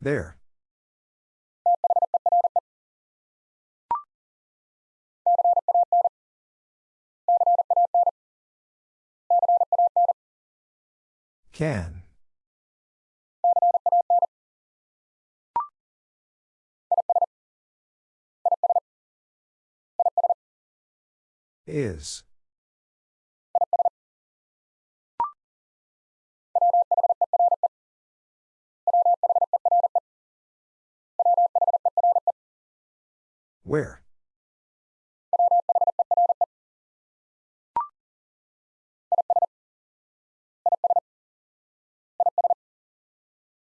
There. Can. Is. Where?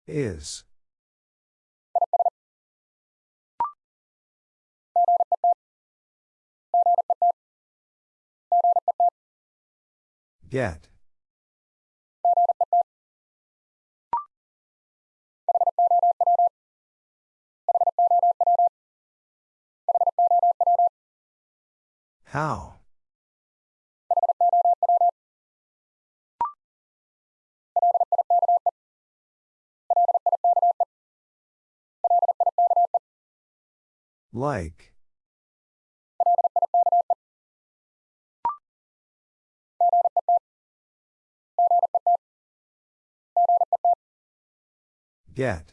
Is. Get. How? Like. Get.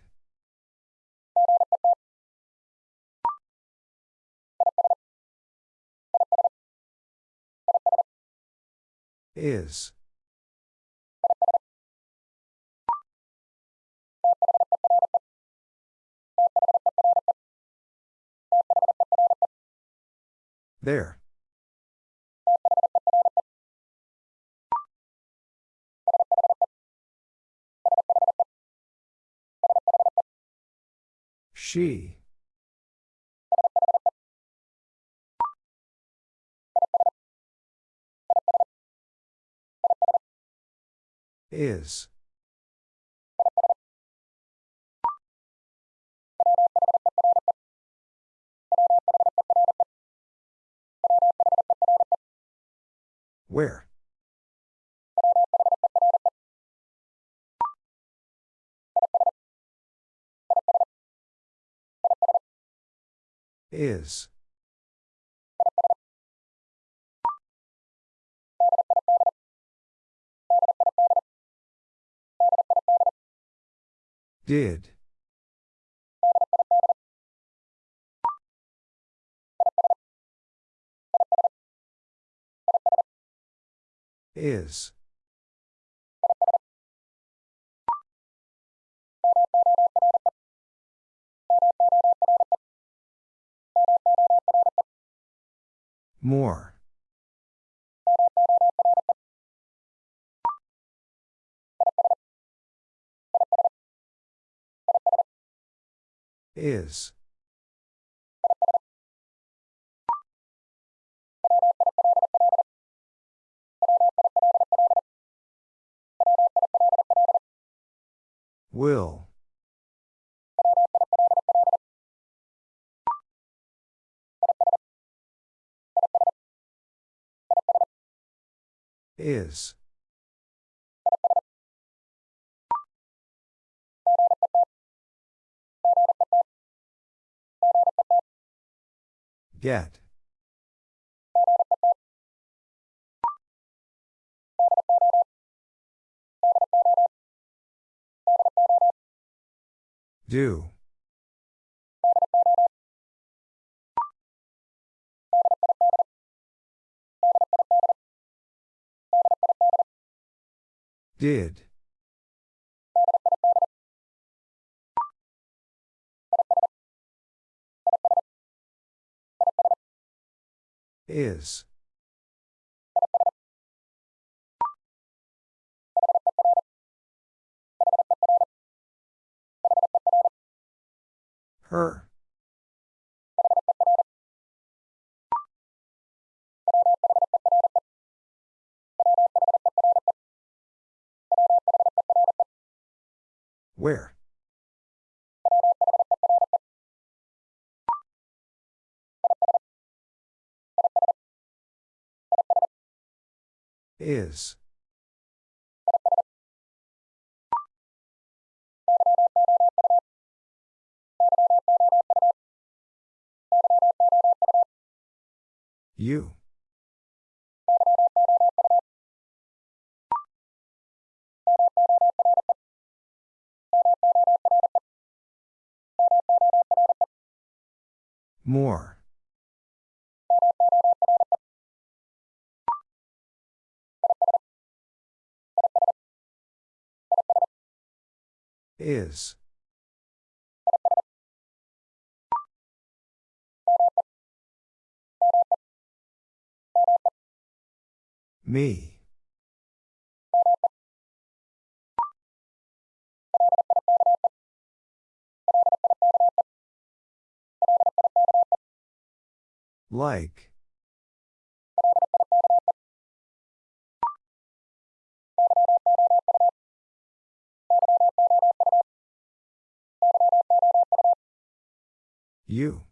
Is. There. She. Is. Where? Is. Did. Is. More. Is. Will. Is. Get. Do. Did. Is. Her. Where? Is. You. More. Is. Me. Like. You.